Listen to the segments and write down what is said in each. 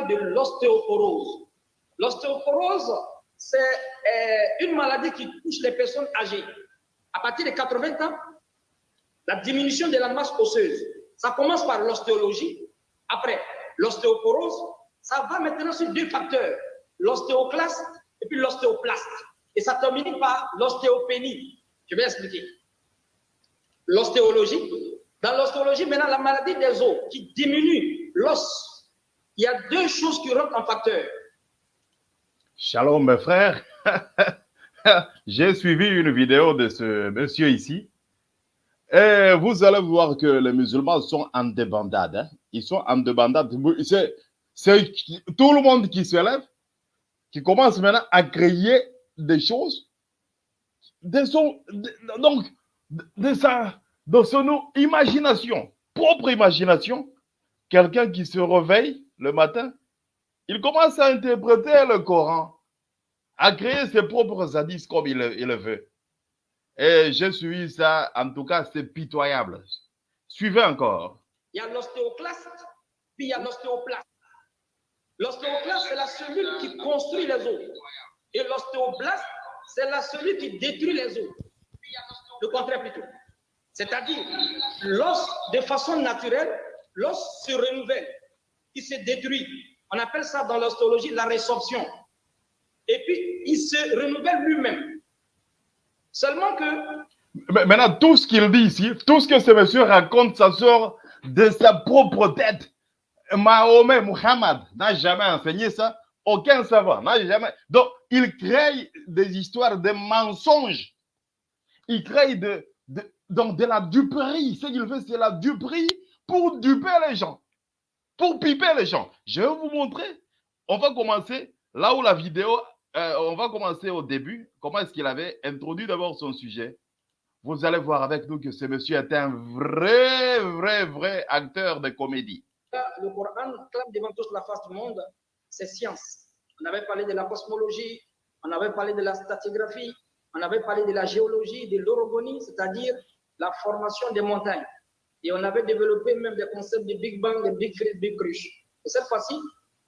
de l'ostéoporose. L'ostéoporose, c'est euh, une maladie qui touche les personnes âgées. À partir de 80 ans, la diminution de la masse osseuse. Ça commence par l'ostéologie. Après, l'ostéoporose, ça va maintenant sur deux facteurs, l'ostéoclaste et puis l'ostéoplaste. Et ça termine par l'ostéopénie. Je vais expliquer. L'ostéologie. Dans l'ostéologie, maintenant, la maladie des os qui diminue l'os. Il y a deux choses qui rentrent en facteur. Shalom, mes frères. J'ai suivi une vidéo de ce monsieur ici. Et vous allez voir que les musulmans sont en débandade. Hein. Ils sont en débandade. C'est tout le monde qui se lève, qui commence maintenant à créer des choses. De donc, de, sa, de son imagination, propre imagination. Quelqu'un qui se réveille le matin, il commence à interpréter le Coran à créer ses propres hadiths comme il, le veut. Et je suis ça, en tout cas, c'est pitoyable. Suivez encore. Il y a l'ostéoclaste, puis il y a l'ostéoplaste. L'ostéoclaste, c'est la cellule qui construit les os. Et l'ostéoblaste, c'est la cellule qui détruit les os. Le contraire plutôt. C'est-à-dire, l'os, de façon naturelle, l'os se renouvelle, il se détruit. On appelle ça dans l'ostéologie la résorption et puis il se renouvelle lui-même. Seulement que... Maintenant, tout ce qu'il dit ici, tout ce que ce monsieur raconte, ça sort de sa propre tête. Mahomet, Muhammad n'a jamais enseigné ça. Aucun savant n'a jamais. Donc, il crée des histoires de mensonges. Il crée de, de, donc de la duperie. Ce qu'il fait, c'est la duperie pour duper les gens, pour piper les gens. Je vais vous montrer. On va commencer là où la vidéo euh, on va commencer au début. Comment est-ce qu'il avait introduit d'abord son sujet? Vous allez voir avec nous que ce monsieur est un vrai, vrai, vrai acteur de comédie. Le Coran clame devant toute la face du monde, c'est science. On avait parlé de la cosmologie, on avait parlé de la stratigraphie, on avait parlé de la géologie, de l'orogonie, c'est-à-dire la formation des montagnes. Et on avait développé même des concepts de Big Bang, de Big Big Crush. Et cette fois-ci,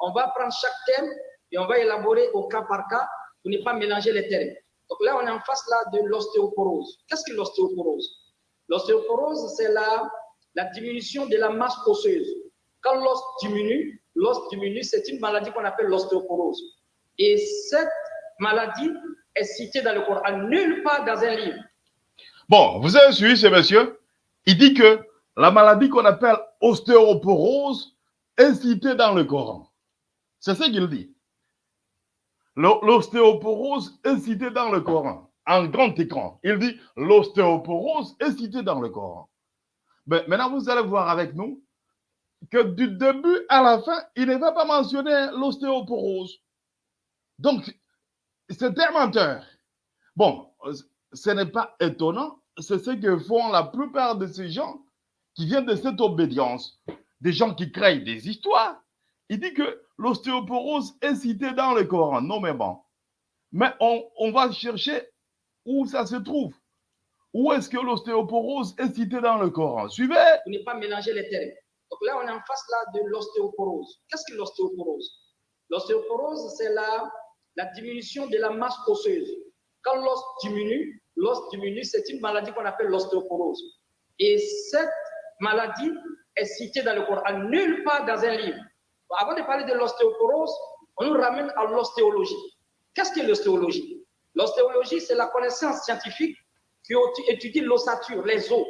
on va prendre chaque thème et on va élaborer au cas par cas pour ne pas mélanger les termes. Donc là, on est en face là de l'ostéoporose. Qu'est-ce que l'ostéoporose? L'ostéoporose, c'est la, la diminution de la masse osseuse. Quand l'os diminue, l'os diminue, c'est une maladie qu'on appelle l'ostéoporose. Et cette maladie est citée dans le Coran, nulle part dans un livre. Bon, vous avez suivi ce monsieur Il dit que la maladie qu'on appelle ostéoporose est citée dans le Coran. C'est ce qu'il dit. L'ostéoporose est citée dans le Coran, en grand écran. Il dit l'ostéoporose est citée dans le Coran. Mais maintenant, vous allez voir avec nous que du début à la fin, il ne va pas mentionner l'ostéoporose. Donc, c'est un menteur. Bon, ce n'est pas étonnant. C'est ce que font la plupart de ces gens qui viennent de cette obédience. Des gens qui créent des histoires. Il dit que l'ostéoporose est citée dans le Coran, nommément. Mais on, on va chercher où ça se trouve. Où est-ce que l'ostéoporose est citée dans le Coran? Suivez. Pour ne pas mélanger les termes. Donc là, on est en face là de l'ostéoporose. Qu'est-ce que l'ostéoporose? L'ostéoporose, c'est la, la diminution de la masse osseuse. Quand l'os diminue, l'os diminue, c'est une maladie qu'on appelle l'ostéoporose. Et cette maladie est citée dans le Coran, nulle part dans un livre. Avant de parler de l'ostéoporose, on nous ramène à l'ostéologie. Qu'est-ce que l'ostéologie? L'ostéologie, c'est la connaissance scientifique qui étudie l'ossature, les os.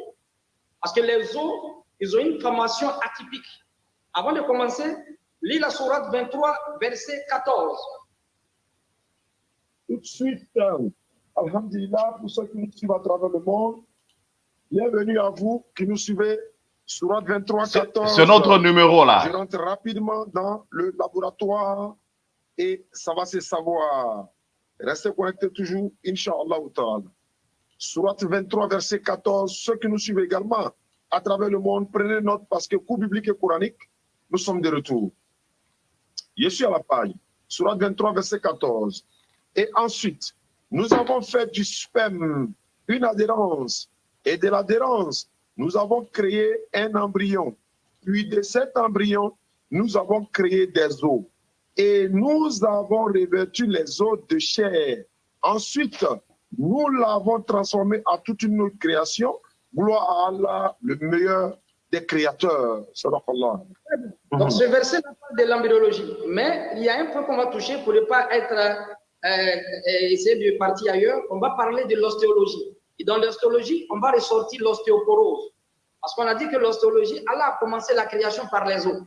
Parce que les os, ils ont une formation atypique. Avant de commencer, lis la sourate 23, verset 14. Tout de suite, euh, Alhamdulillah, pour ceux qui nous suivent à travers le monde, bienvenue à vous qui nous suivez Surat 23, 14. C'est notre numéro là. Je rentre rapidement dans le laboratoire et ça va se savoir. Restez connectés toujours, Inch'Allah. Surat 23, verset 14. Ceux qui nous suivent également à travers le monde, prenez note parce que coup biblique et coranique, nous sommes de retour. Je suis à la page. Surat 23, verset 14. Et ensuite, nous avons fait du sperme une adhérence et de l'adhérence nous avons créé un embryon. Puis de cet embryon, nous avons créé des os et nous avons revêtu les os de chair. Ensuite, nous l'avons transformé en toute une autre création. Gloire à Allah, le meilleur des créateurs. Allah. Donc ce verset parle de l'embryologie, mais il y a un point qu'on va toucher pour ne pas être euh, euh, essayer de partir ailleurs. On va parler de l'ostéologie. Et dans l'ostéologie, on va ressortir l'ostéoporose. Parce qu'on a dit que l'ostéologie, Allah a commencé la création par les os.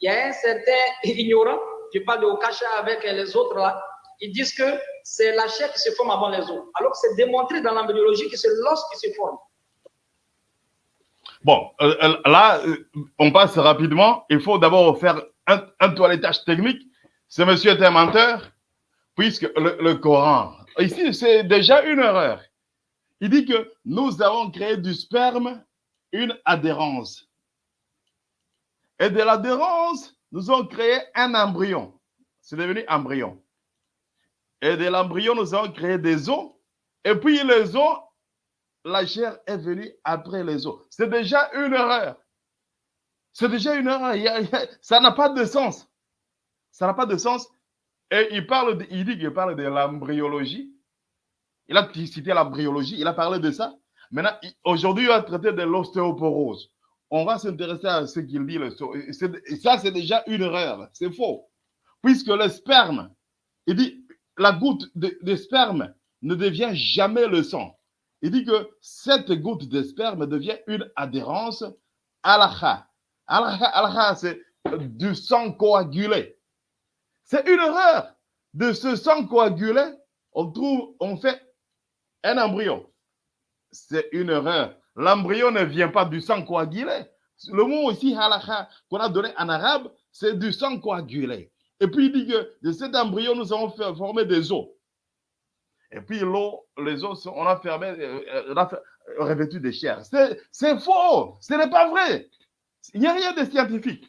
Il y a un certain ignorant, je parle de Okacha avec les autres là, ils disent que c'est la chair qui se forme avant les os. Alors que c'est démontré dans l'embryologie que c'est l'os qui se forme. Bon, euh, euh, là, euh, on passe rapidement. Il faut d'abord faire un, toilettage technique. Ce monsieur est un menteur, puisque le Coran, ici, c'est déjà une erreur. Il dit que nous avons créé du sperme une adhérence. Et de l'adhérence, nous avons créé un embryon. C'est devenu embryon. Et de l'embryon, nous avons créé des os. Et puis les os, la chair est venue après les os. C'est déjà une erreur. C'est déjà une erreur. Ça n'a pas de sens. Ça n'a pas de sens. Et il parle, de, il dit qu'il parle de l'embryologie. Il a cité l'embryologie. Il a parlé de ça. Maintenant, aujourd'hui, il va traiter de l'ostéoporose. On va s'intéresser à ce qu'il dit. Ça, c'est déjà une erreur. C'est faux. Puisque le sperme, il dit, la goutte de, sperme ne devient jamais le sang. Il dit que cette goutte de sperme devient une adhérence à la Al-kha, c'est du sang coagulé. C'est une erreur. De ce sang coagulé, on trouve, on fait un embryon. C'est une erreur. L'embryon ne vient pas du sang coagulé. Le mot ici, halakha, qu'on a donné en arabe, c'est du sang coagulé. Et puis il dit que de cet embryon, nous avons fait former des os. Et puis l'eau, les os, on a fermé, euh, on a revêtu de chair. C'est faux. Ce n'est pas vrai. Il n'y a rien de scientifique.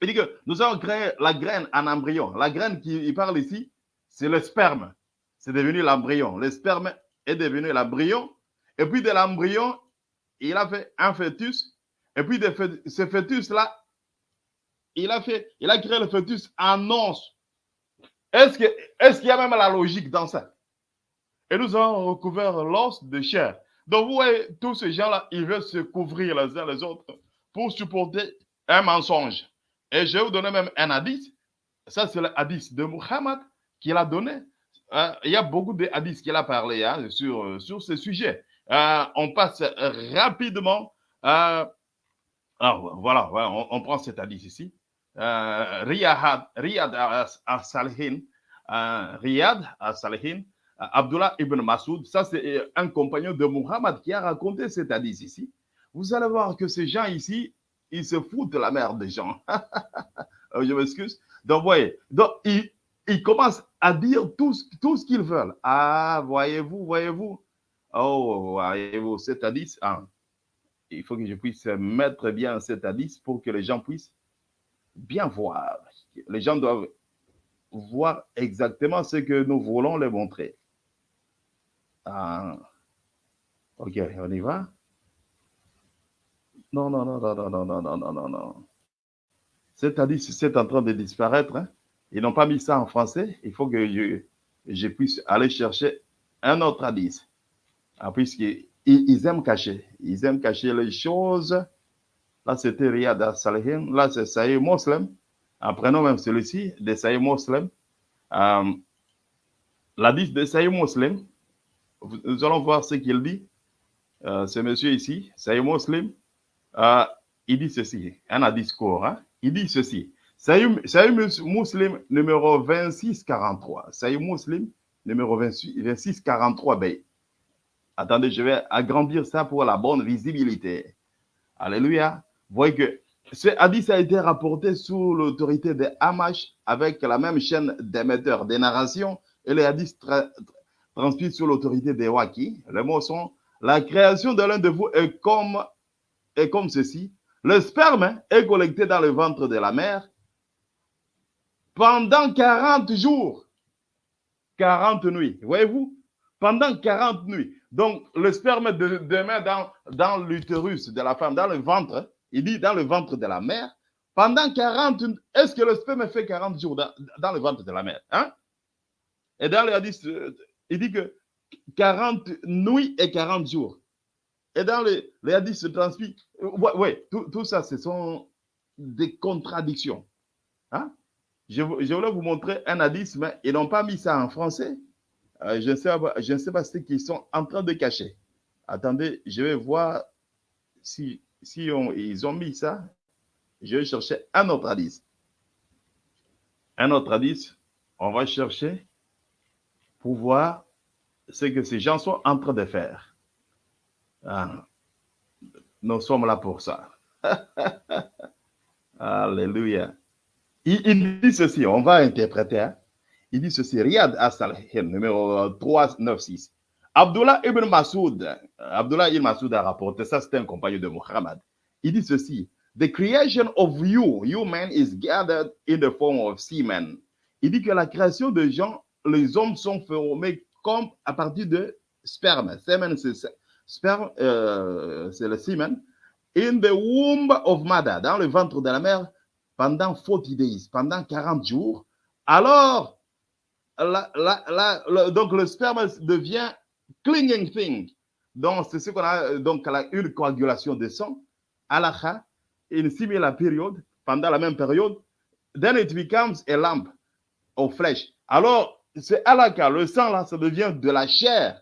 Il dit que nous avons créé la graine en embryon. La graine qui parle ici, c'est le sperme. C'est devenu l'embryon. Le sperme est devenu l'embryon. Et puis de l'embryon, il a fait un fœtus. Et puis de ce fœtus-là, il a fait, il a créé le fœtus en os. Est-ce qu'il est y a même la logique dans ça? Et nous avons recouvert l'os de chair. Donc, vous voyez, tous ces gens-là, ils veulent se couvrir les uns les autres pour supporter un mensonge. Et je vais vous donner même un hadith. Ça, c'est le hadith de Muhammad qu'il a donné. Euh, il y a beaucoup de hadiths qu'il a parlé hein, sur, sur ce sujet. Euh, on passe rapidement. Euh, ah, voilà, on, on, prend cet hadith ici. Riyad, Riyad al-Salihin, Riyad al-Salihin, Abdullah ibn Masoud, ça c'est un compagnon de Muhammad qui a raconté cet hadith ici. Vous allez voir que ces gens ici, ils se foutent de la merde des gens. Je m'excuse. Donc, voyez, donc, ils, ils, commencent à dire tout, tout ce qu'ils veulent. Ah, voyez-vous, voyez-vous. Oh, voyez-vous, cet hadith, ah, il faut que je puisse mettre bien cet hadith pour que les gens puissent bien voir. Les gens doivent voir exactement ce que nous voulons les montrer. Ah. Ok, on y va? Non, non, non, non, non, non, non, non, non, non, non. C'est-à-dire, c'est en train de disparaître. Hein? Ils n'ont pas mis ça en français. Il faut que je, puisse aller chercher un autre hadith. Ah, Puisqu'ils ils aiment cacher. Ils aiment cacher les choses. Là, c'était Riyad al-Salihin. Là, c'est Saïd Muslim. Prenons même celui-ci, de Saïd Muslim. Euh, de Saïd Muslim, nous allons voir ce qu'il dit. Euh, ce monsieur ici, Saïd Muslim, euh, il dit ceci, un discours, hein? il dit ceci. Saïd Muslim numéro 2643. Saïd Muslim numéro 2643. Ben, attendez, je vais agrandir ça pour la bonne visibilité. Alléluia. Vous voyez que ce hadith a été rapporté sous l'autorité de Hamash avec la même chaîne d'émetteurs des narrations et les hadiths transmis sous l'autorité des Waki. Les mots sont la création de l'un de vous est comme, est comme ceci. Le sperme est collecté dans le ventre de la mère pendant 40 jours, 40 nuits. Voyez-vous? Pendant 40 nuits. Donc, le sperme demeure dans, l'utérus de la femme, dans le ventre. Il dit dans le ventre de la mère pendant 40, est-ce que le sperme fait 40 jours dans, le ventre de la mère hein? Et dans le hadith, euh, il dit que 40 nuits et 40 jours. Et dans le, le hadith se transmet. Oui, tout, tout, ça, ce sont des contradictions. Hein? Je, voulais vous montrer un hadith, mais ils n'ont pas mis ça en français. Euh, je ne sais pas, ce qu'ils sont en train de cacher. Attendez, je vais voir si, ils ont mis ça. Je vais chercher un autre hadith. Un autre hadith, on va chercher pour voir ce que ces gens sont en train de faire. Ah, nous sommes là pour ça. Alléluia. Il, il, dit ceci, on va interpréter. Hein? Il dit ceci, Riyad As-Salihin, numéro 396. Abdullah ibn Masoud, Abdullah ibn Masoud a rapporté ça, c'est un compagnon de Muhammad. Il dit ceci, The creation of you, you man, is gathered in the form of semen. Il dit que la création de gens, les hommes sont formés comme à partir de sperme. Semen, c'est sperme, euh, c'est le semen. In the womb of mother, dans le ventre de la mère, pendant 40 days, pendant 40 jours. Alors, la, la, la, donc le sperme devient clinging thing. Donc, c'est ce qu'on a, donc, une coagulation de sang. Alaha, une similar période, pendant la même période, then it becomes a lamp of flesh. Alors, c'est alaka, le sang là, ça devient de la chair.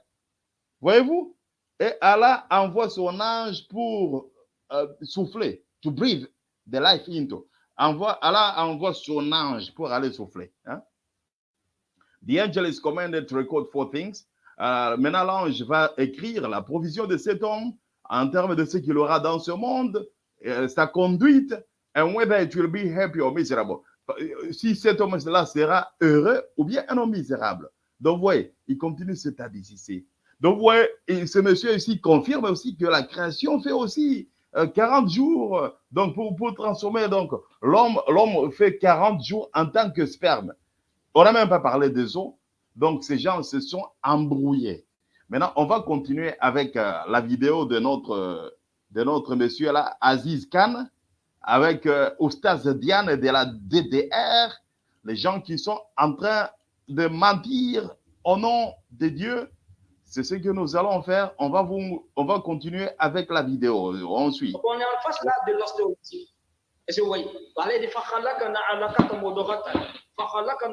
Voyez-vous? Et Allah envoie son ange pour euh, souffler, to breathe the life into. Allah envoie son ange pour aller souffler. Hein? The angel is commanded to record four things. Euh, maintenant, l'ange va écrire la provision de cet homme en termes de ce qu'il aura dans ce monde, euh, sa conduite, and whether it will be happy or miserable. Si cet homme-là sera heureux ou bien un homme misérable. Donc, vous voyez, il continue cet hadith ici. Donc, vous voyez, ce monsieur ici confirme aussi que la création fait aussi 40 jours. Donc, pour, pour transformer, donc, l'homme, l'homme fait 40 jours en tant que sperme. On n'a même pas parlé des eaux. Donc, ces gens se sont embrouillés. Maintenant, on va continuer avec euh, la vidéo de notre, de notre monsieur là, Aziz Khan, avec euh, Oustaz Diane de la DDR, les gens qui sont en train de mentir au nom de Dieu. C'est ce que nous allons faire. On va, vous, on va continuer avec la vidéo. On suit. On est en face là de l'ostéopathie. Est-ce que vous voyez modorata. Khalkan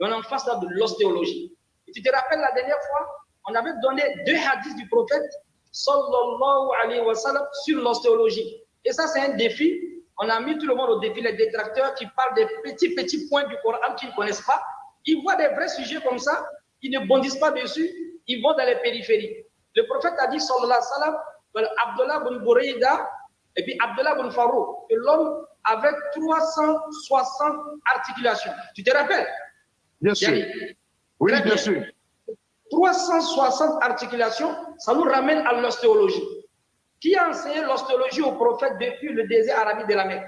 on est en face de l'ostéologie. Tu te rappelles la dernière fois, on avait donné deux hadiths du prophète sallallahu alayhi wa sallam sur l'ostéologie. Et ça, c'est un défi. On a mis tout le monde au défi, les détracteurs qui parlent des petits, petits points du Coran qu'ils ne connaissent pas. Ils voient des vrais sujets comme ça, ils ne bondissent pas dessus, ils vont dans les périphéries. Le prophète a dit, sallallahu alayhi wa sallam, Abdullah bin Bourida et puis Abdullah bin Farouk, que l'homme avait 360 articulations. Tu te rappelles? Bien sûr. Oui, bien. sûr. 360 articulations, ça nous ramène à l'ostéologie. Qui a enseigné l'ostéologie au prophète depuis le désert arabique de la Mecque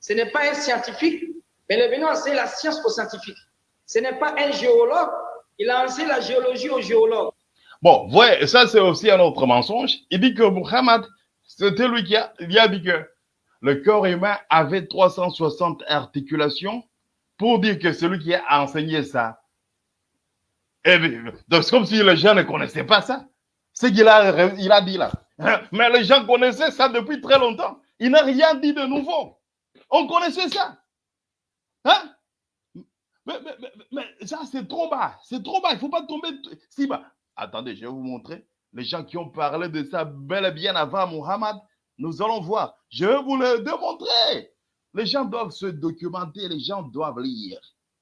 Ce n'est pas un scientifique, mais il est venu enseigner la science aux scientifiques. Ce n'est pas un géologue, il a enseigné la géologie aux géologues. Bon, ouais, ça c'est aussi un autre mensonge. Il dit que Muhammad, c'était lui qui a, a dit que le corps humain avait 360 articulations pour dire que c'est lui qui a enseigné ça. Donc c'est comme si les gens ne connaissaient pas ça. Ce qu'il a, il a dit là. Mais les gens connaissaient ça depuis très longtemps. Il n'a rien dit de nouveau. On connaissait ça. Hein? Mais, mais, mais, mais ça, c'est trop bas. C'est trop bas. Il ne faut pas tomber si bas. Attendez, je vais vous montrer. Les gens qui ont parlé de ça bel et bien avant Muhammad, nous allons voir. Je vais vous le démontrer. Les gens doivent se documenter, les gens doivent lire.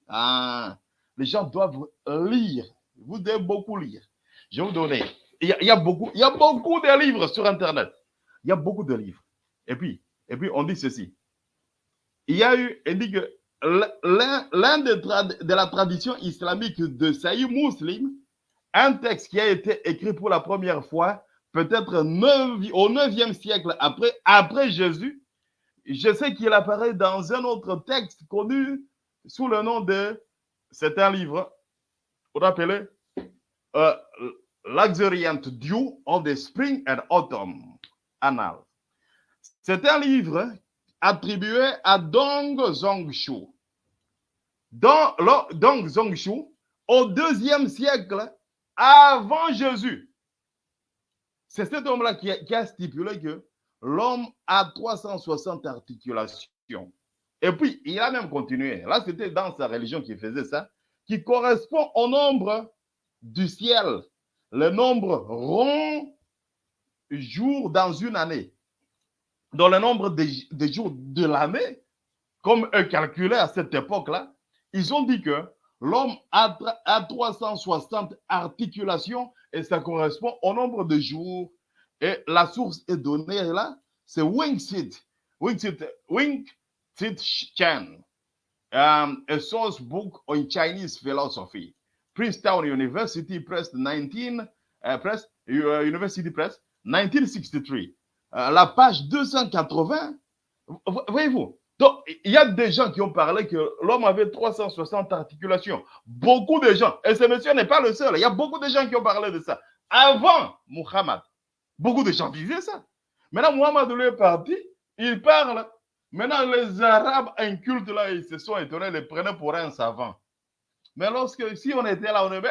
Ah, les gens doivent lire. Vous devez beaucoup lire. Je vais vous donner. Il y, a, beaucoup, de livres sur Internet. Il y a beaucoup de livres. Et puis, on dit ceci. Il y a eu, il dit que l'un de la tradition islamique de Saïd Muslim, un texte qui a été écrit pour la première fois, peut-être au 9e siècle après Jésus. Je sais qu'il apparaît dans un autre texte connu sous le nom de, c'est un livre, qu'on appelait euh, Luxuriant Dew of the Spring and Autumn Annals. C'est un livre attribué à Dong Zongshu. Dong Zongshu, au deuxième siècle avant Jésus. C'est cet homme-là qui a stipulé que l'homme a 360 articulations. Et puis, il a même continué. Là, c'était dans sa religion qu'il faisait ça, qui correspond au nombre du ciel, le nombre rond jours dans une année. Dans le nombre des, des jours de l'année, comme eux calculaient à cette époque-là, ils ont dit que l'homme a, a 360 articulations et ça correspond au nombre de jours. Et la source est donnée là, c'est Wingsit. Wingsit, Wingsit Chen. Um, a source book on Chinese philosophy. Princeton University Press 19, uh, Press, uh, University Press 1963. Euh, la page 280. Vo- Voyez-vous, il y a des gens qui ont parlé que l'homme avait 360 articulations. Beaucoup de gens, et ce monsieur n'est pas le seul, il y a beaucoup de gens qui ont parlé de ça. Avant Muhammad, beaucoup de gens disaient ça. Maintenant, Muhammad lui est parti, il parle. Maintenant, les Arabes incultes là, ils se sont étonnés, les prenaient pour un savant. Mais lorsque, si on était là, on est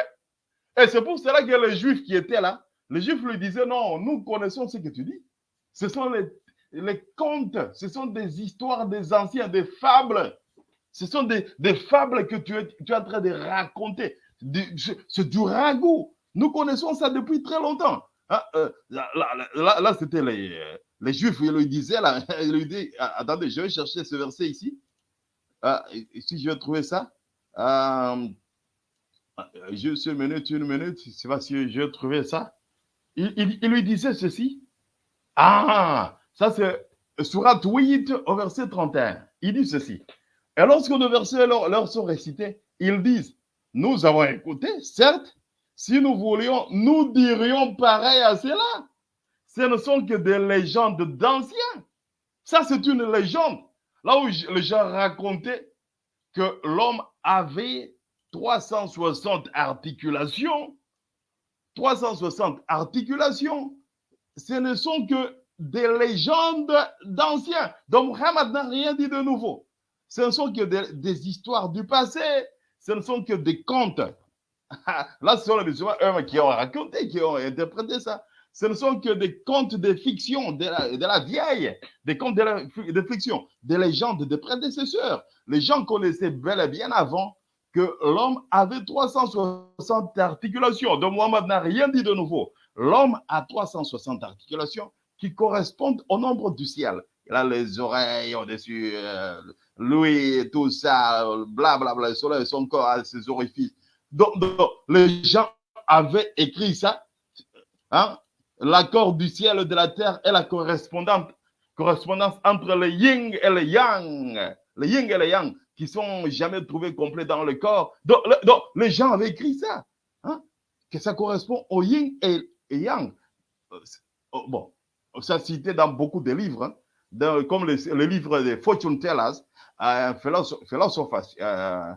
Et c'est pour cela que les Juifs qui étaient là, les Juifs lui disaient non, nous connaissons ce que tu dis. Ce sont les, contes, ce sont des histoires des anciens, des fables. Ce sont des, fables que tu es, tu es en train de raconter. C'est du ragoût. Nous connaissons ça depuis très longtemps. Hein, euh, là, là, là, là, c'était les, euh, les Juifs, ils lui disaient, là, ils lui disaient, ah, attendez, je vais chercher ce verset ici. Ah, si je vais trouver ça. Euh, juste une minute, une minute, je sais pas si je vais trouver ça. Il, il- il lui disait ceci. Ah, ça c'est Surat 8 au verset 31. Il dit ceci. Et lorsque nos versets leur, leur sont récités, ils disent, nous avons écouté, certes, si nous voulions, nous dirions pareil à cela. Ce ne sont que des légendes d'anciens. Ça, c'est une légende. Là où les gens racontaient que l'homme avait 360 articulations, 360 articulations, ce ne sont que des légendes d'anciens. Donc Muhammad n'a rien dit de nouveau. Ce ne sont que des, des histoires du passé, ce ne sont que des contes. Là, ce sont les musulmans qui ont raconté, qui ont interprété ça. Ce ne sont que des contes de fiction, de la, vieille, des contes de, fiction, des légendes des prédécesseurs. Les gens connaissaient bel et bien avant que l'homme avait 360 articulations. Donc Muhammad n'a rien dit de nouveau. L'homme a 360 articulations qui correspondent au nombre du ciel. Il a les oreilles au-dessus, euh, lui, tout ça, blablabla, bla, bla, le soleil, son corps ses orifices. Donc, les gens avaient écrit ça, hein, l'accord du ciel et de la terre est la correspondance entre le yin et le yang. Le yin et le yang qui sont jamais trouvés complets dans le corps. Donc, le- donc, les gens avaient écrit ça, hein, que ça correspond au yin et, yang. Euh, oh, Bon, ça cité dans beaucoup de livres, hein, comme le, livre de Fortune Tellers, uh, philosoph- Philosophers, uh,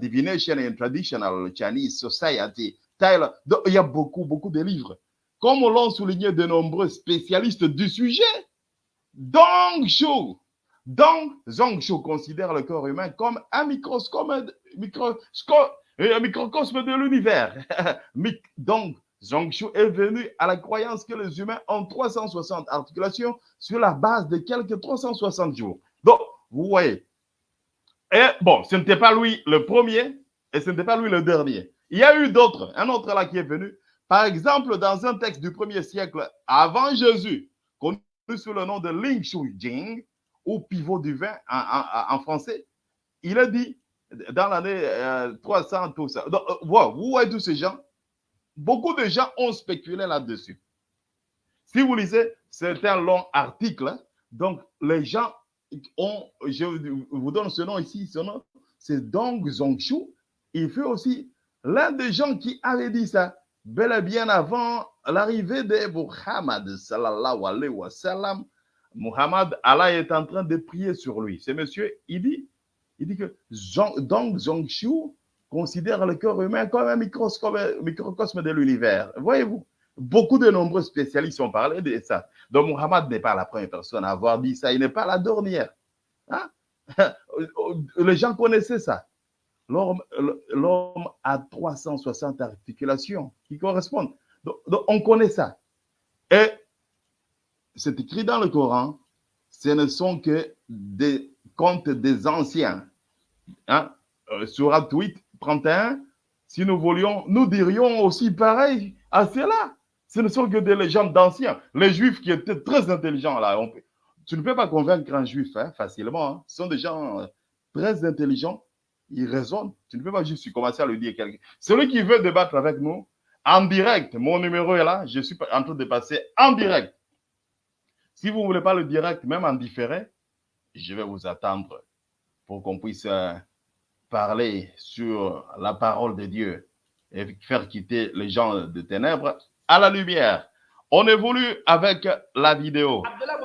Divination and Traditional Chinese Society. Il y a beaucoup, beaucoup de livres. Comme l'ont souligné de nombreux spécialistes du sujet, Dong Shu, Dong Zongshu considère le corps humain comme un microscope, microscope, un microcosme de l'univers. Donc, Zongshu est venu à la croyance que les humains ont 360 articulations sur la base de quelques 360 jours. Donc, vous voyez. Et bon, ce n'était pas lui le premier et ce n'était pas lui le dernier. Il y a eu d'autres, un autre là qui est venu. Par exemple, dans un texte du premier siècle avant Jésus, connu sous le nom de Ling Shu Jing, ou pivot du vin en, français, il a dit dans l'année euh, 300, tout ça. Donc, euh, wow, vous voyez tous ces gens, beaucoup de gens ont spéculé là-dessus. Si vous lisez, c'est un long article. hein. Donc, les gens ont, je vous donne ce nom ici, ce nom, c'est Dong Zongshu. Il fait aussi l'un des gens qui avait dit ça, bel et bien avant l'arrivée de Muhammad, sallallahu alayhi wa sallam. Muhammad, Allah est en train de prier sur lui. Ce monsieur, il dit, il dit que Dong Zongshu considère le corps humain comme un microcosme de l'univers. Voyez-vous, beaucoup de nombreux spécialistes ont parlé de ça. Donc, Muhammad n'est pas la première personne à avoir dit ça. Il n'est pas la dernière. Hein? Les gens connaissaient ça. L'homme a 360 articulations qui correspondent. Donc, on connaît ça. Et c'est écrit dans le Coran, ce ne sont que des contes des anciens. Hein? Surat 8, 31, si nous voulions, nous dirions aussi pareil à cela. Ce ne sont que des légendes d'anciens. Les juifs qui étaient très intelligents là, tu ne peux pas convaincre un juif hein, facilement. Hein. Ce sont des gens euh, très intelligents. Ils raisonnent. Tu ne peux pas juste commencer à le dire quelqu'un. Celui qui veut débattre avec nous, en direct, mon numéro est là. Je suis en train de passer en direct. Si vous ne voulez pas le direct, même en différé, je vais vous attendre pour qu'on puisse euh, parler sur la parole de Dieu et faire quitter les gens de ténèbres à la lumière. On évolue avec la vidéo. Abdullah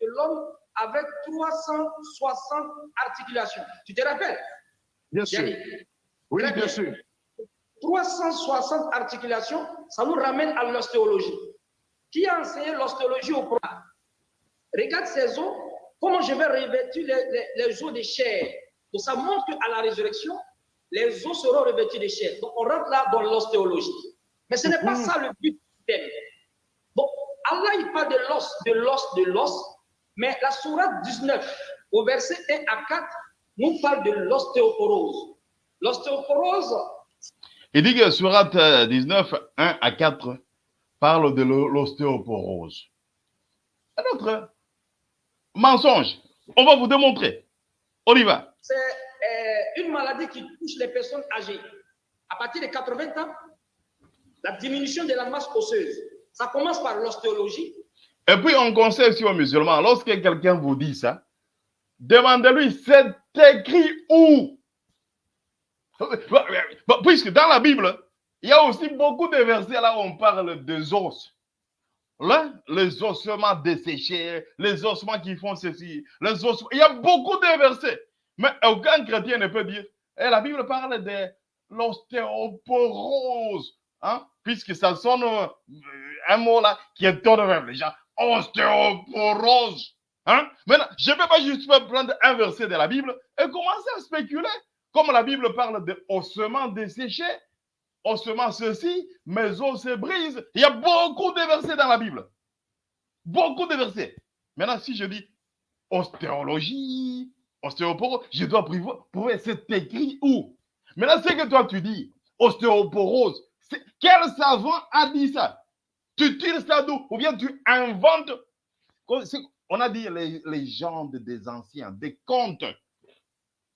l'homme avec 360 articulations. Tu te rappelles? Bien sûr. Oui, bien, sûr. 360 articulations, ça nous ramène à l'ostéologie. Qui a enseigné l'ostéologie au programme? Regarde ces os, comment je vais revêtir les, os de chair. Donc ça montre qu'à la résurrection, les os seront revêtus de chair. Donc on rentre là dans l'ostéologie. Mais ce n'est pas mhm. ça le but du Bon, Allah il parle de l'os, de l'os, de l'os, mais la sourate 19, au verset 1 à 4, nous parle de l'ostéoporose. L'ostéoporose. Il dit que sourate 19, 1 à 4 parle de l'ostéoporose. Un autre mensonge. On va vous démontrer. On y va. C'est euh, une maladie qui touche les personnes âgées. À partir de 80 ans, la diminution de la masse osseuse. Ça commence par l'ostéologie. Et puis on conseille aussi aux musulmans, lorsque quelqu'un vous dit ça, demandez-lui, c'est écrit où? Puisque dans la Bible, il y a aussi beaucoup de versets là où on parle des os. Là, les ossements desséchés, les ossements qui font ceci, les ossements. Il y a beaucoup de versets. Mais aucun chrétien ne peut dire. Et la Bible parle de l'ostéoporose. Hein? Puisque ça sonne euh, un mot là qui étonne les gens. Ostéoporose. Hein? Maintenant, je ne peux pas juste prendre un verset de la Bible et commencer à spéculer. Comme la Bible parle de ossements desséchés, ossements ceci, mes os se brisent. Il y a beaucoup de versets dans la Bible. Beaucoup de versets. Maintenant, si je dis ostéologie, ostéoporose, je dois prouver c'est écrit où? Maintenant, c'est que toi tu dis ostéoporose. Quel savant a dit ça? Tu tires ça d'où? Ou bien tu inventes On a dit les légendes des anciens, des contes.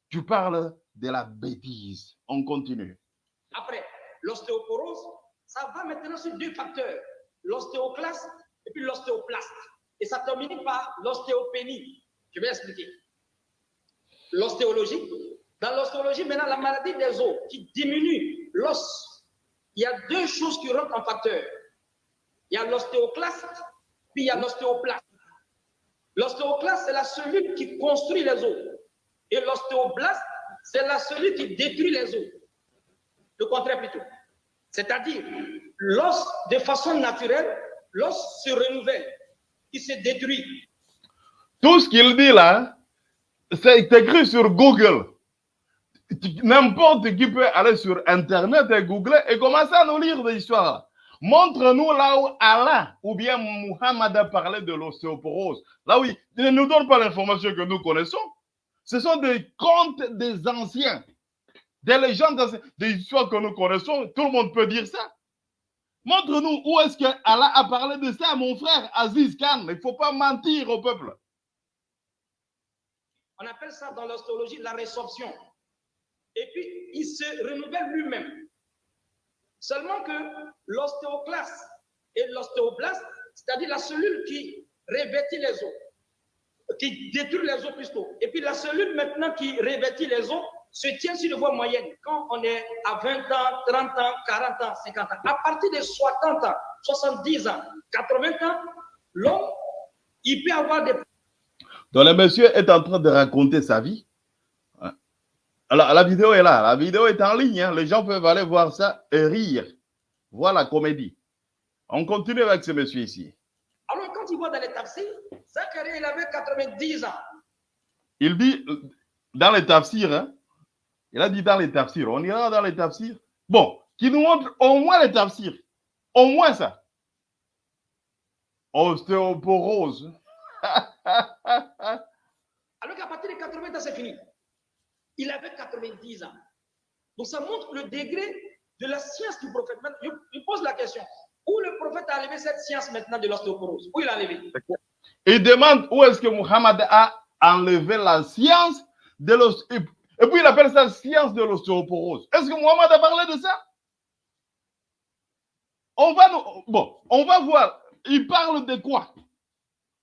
Tu parles de la bêtise. On continue. Après, l'ostéoporose, ça va maintenant sur deux facteurs, l'ostéoclaste et puis l'ostéoplaste. Et ça termine par l'ostéopénie. Je vais expliquer. L'ostéologie. Dans l'ostéologie, maintenant, la maladie des os qui diminue l'os. Il y a deux choses qui rentrent en facteur. Il y a l'ostéoclaste, puis il y a l'ostéoplaste. L'ostéoclaste, c'est la cellule qui construit les os. Et l'ostéoblaste, c'est la cellule qui détruit les os. Le contraire plutôt. C'est-à-dire, l'os, de façon naturelle, l'os se renouvelle, il se détruit. Tout ce qu'il dit là, c'est écrit sur Google. N'importe qui peut aller sur Internet et googler et commencer à nous lire des histoires. Montre-nous là où Allah ou bien Muhammad a parlé de l'ostéoporose. Là où il ne nous donne pas l'information que nous connaissons. Ce sont des contes des anciens. Des légendes, des histoires que nous connaissons, tout le monde peut dire ça. Montre-nous où est-ce que Allah a parlé de ça, mon frère Aziz Khan. Il ne faut pas mentir au peuple. On appelle ça dans l'astrologie la résorption. Et puis, il se renouvelle lui-même. Seulement que l'ostéoclaste et l'ostéoblaste, c'est-à-dire la cellule qui revêtit les os, qui détruit les os plutôt, et puis la cellule maintenant qui revêtit les os, se tient sur le voie moyenne quand on est à 20 ans, 30 ans, 40 ans, 50 ans. À partir de 60 ans, 70 ans, 80 ans, l'homme, il peut avoir des... Donc le monsieur est en train de raconter sa vie. La, la, vidéo est là. La vidéo est en ligne. Hein. Les gens peuvent aller voir ça et rire. Voilà la comédie. On continue avec ce monsieur ici. Alors, quand il voit dans les tafsirs, Zacharie, il avait 90 ans. Il dit dans les tafsirs, hein, il a dit dans les tafsirs, on ira dans les tafsirs. Bon, qui nous montre au moins les tafsirs. Au moins ça. Ostéoporose. Alors qu'à partir de 80 ans, c'est fini. Il avait 90 ans. Donc ça montre le degré de la science du prophète. Je, je pose la question. Où le prophète a enlevé cette science maintenant de l'ostéoporose? Où il a enlevé? Il demande où est-ce que Muhammad a enlevé la science de l'ostéoporose. Et puis il appelle ça science de l'ostéoporose. Est-ce que Muhammad a parlé de ça? On va bon, on va voir. Il parle de quoi?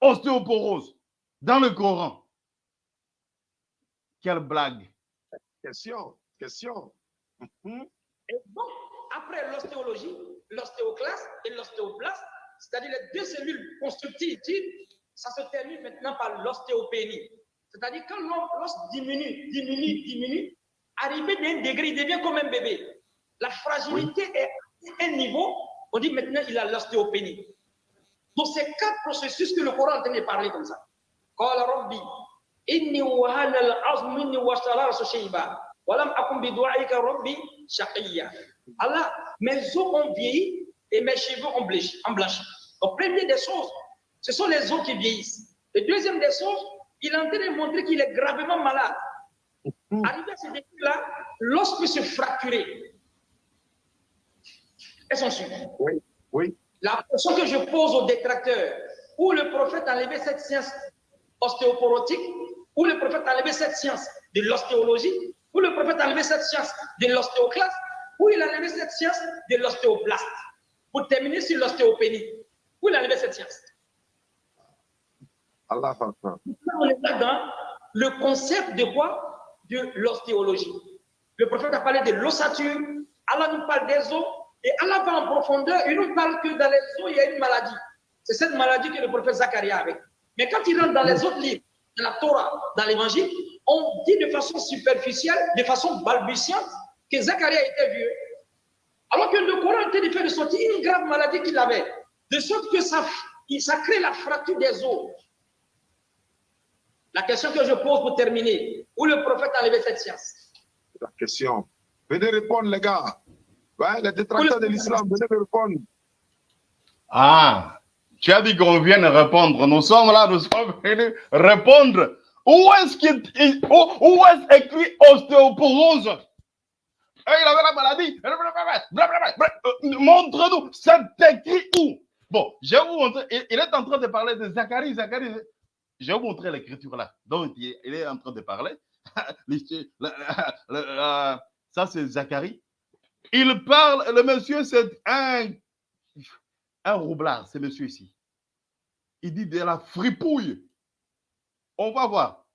Ostéoporose dans le Coran. Quelle blague. Question, question. Mhm. Et donc, après l'ostéologie, l'ostéoclaste et l'ostéoplaste, c'est-à-dire les deux cellules constructives, ça se termine maintenant par l'ostéopénie. C'est-à-dire quand l'os diminue, diminue, diminue, arrivé d'un degré, il devient comme un bébé. La fragilité est à un niveau, on dit maintenant il a l'ostéopénie. Donc c'est quatre processus que le Coran en train de parler comme ça. Inni wahana al-azm minni shayba wa lam akun bi du'aika rabbi shaqiya. Allah, mes os ont vieilli et mes cheveux ont blanchi. Donc, première des choses, ce sont les os qui vieillissent. Et deuxième des choses, il est en train de montrer qu'il est gravement malade. Mm. Arrivé à ce défi-là, l'os peut se fracturer. Est-ce Oui, oui. La question que je pose aux détracteurs, où le prophète a enlevé cette science ostéoporotique, où le prophète a enlevé cette science de l'ostéologie, où le prophète a enlevé cette science de l'ostéoclaste, où il a enlevé cette science de l'ostéoplaste. Pour terminer sur l'ostéopénie, où il a enlevé cette science? Allah On est dans le concept de quoi? De l'ostéologie. Le prophète a parlé de l'ossature, Allah nous parle des os, et Allah va en profondeur, il nous parle que dans les os, il y a une maladie. C'est cette maladie que le prophète Zacharie a avec. Mais quand il rentre dans les autres livres, dans la Torah, dans l'évangile, on dit de façon superficielle, de façon balbutiante, que Zacharie a été vieux. Alors que le Coran était de faire sortir une grave maladie qu'il avait. De sorte que ça, ça crée la fracture des os. La question que je pose pour terminer, où le prophète a enlevé cette science? La question. Venez répondre, les gars. Ouais, les détracteurs de l'islam, venez répondre. Ah, tu as dit qu'on vienne répondre. Nous sommes là, nous sommes venus répondre. Où est-ce qu'il où, est écrit ostéoporose? Eh, Il avait la maladie. Montre-nous, c'est écrit où? Bon, je vais vous montrer. Il est en train de parler de Zacharie. Zacharie, je vais vous montrer l'écriture là. Donc, il est en train de parler. Ça, c'est Zacharie. Il parle, le monsieur, c'est un, un roublard, c'est monsieur ici. Il dit de la fripouille. On va voir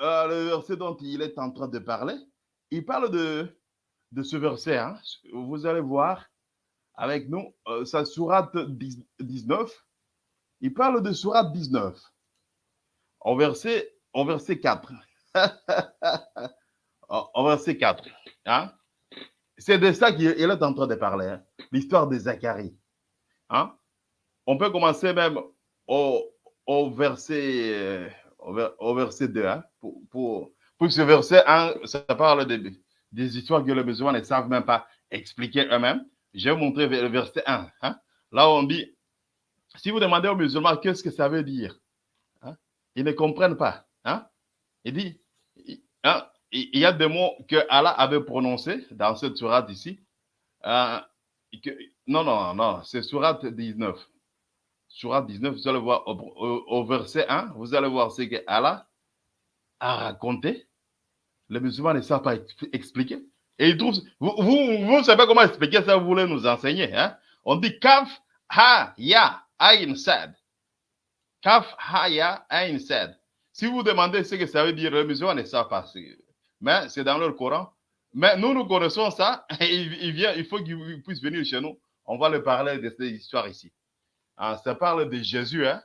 euh, le verset dont il est en train de parler. Il parle de, ce verset. Hein. Vous allez voir avec nous, euh, sa sourate 19. Il parle de sourate 19 au verset, au verset 4. au verset 4. Hein? C'est de ça qu'il est en train de parler, hein? l'histoire de Zacharie. On peut commencer même au, verset, euh, au, verset 2. Hein? Pour, pour, pour, ce verset 1, ça parle de, des histoires que les musulmans ne savent même pas expliquer eux-mêmes. Je vais vous montrer le verset 1. Hein? Là, on dit, si vous demandez aux musulmans qu'est-ce que ça veut dire, hein? ils ne comprennent pas. Hein? Il dit, il y a des mots que Allah avait prononcés dans cette sourate ici. Non, non, non, c'est sourate 19. Sourate 19, vous allez voir au, au, verset 1, vous allez voir ce que Allah a raconté. Les musulmans ne savent pas expliquer. Et ils trouvent, vous, vous, vous savez comment expliquer ça, vous voulez nous enseigner. Hein? On dit kaf, ha, ya, ayn, sad. Kaf, ha, ya, ayn, sad. Si vous demandez ce que ça veut dire, les musulmans ne savent pas mais c'est dans leur Coran. Mais nous, nous connaissons ça, et il, vient, il faut qu'il puisse venir chez nous. On va le parler de cette histoire ici. Ah, ça parle de Jésus. Hein?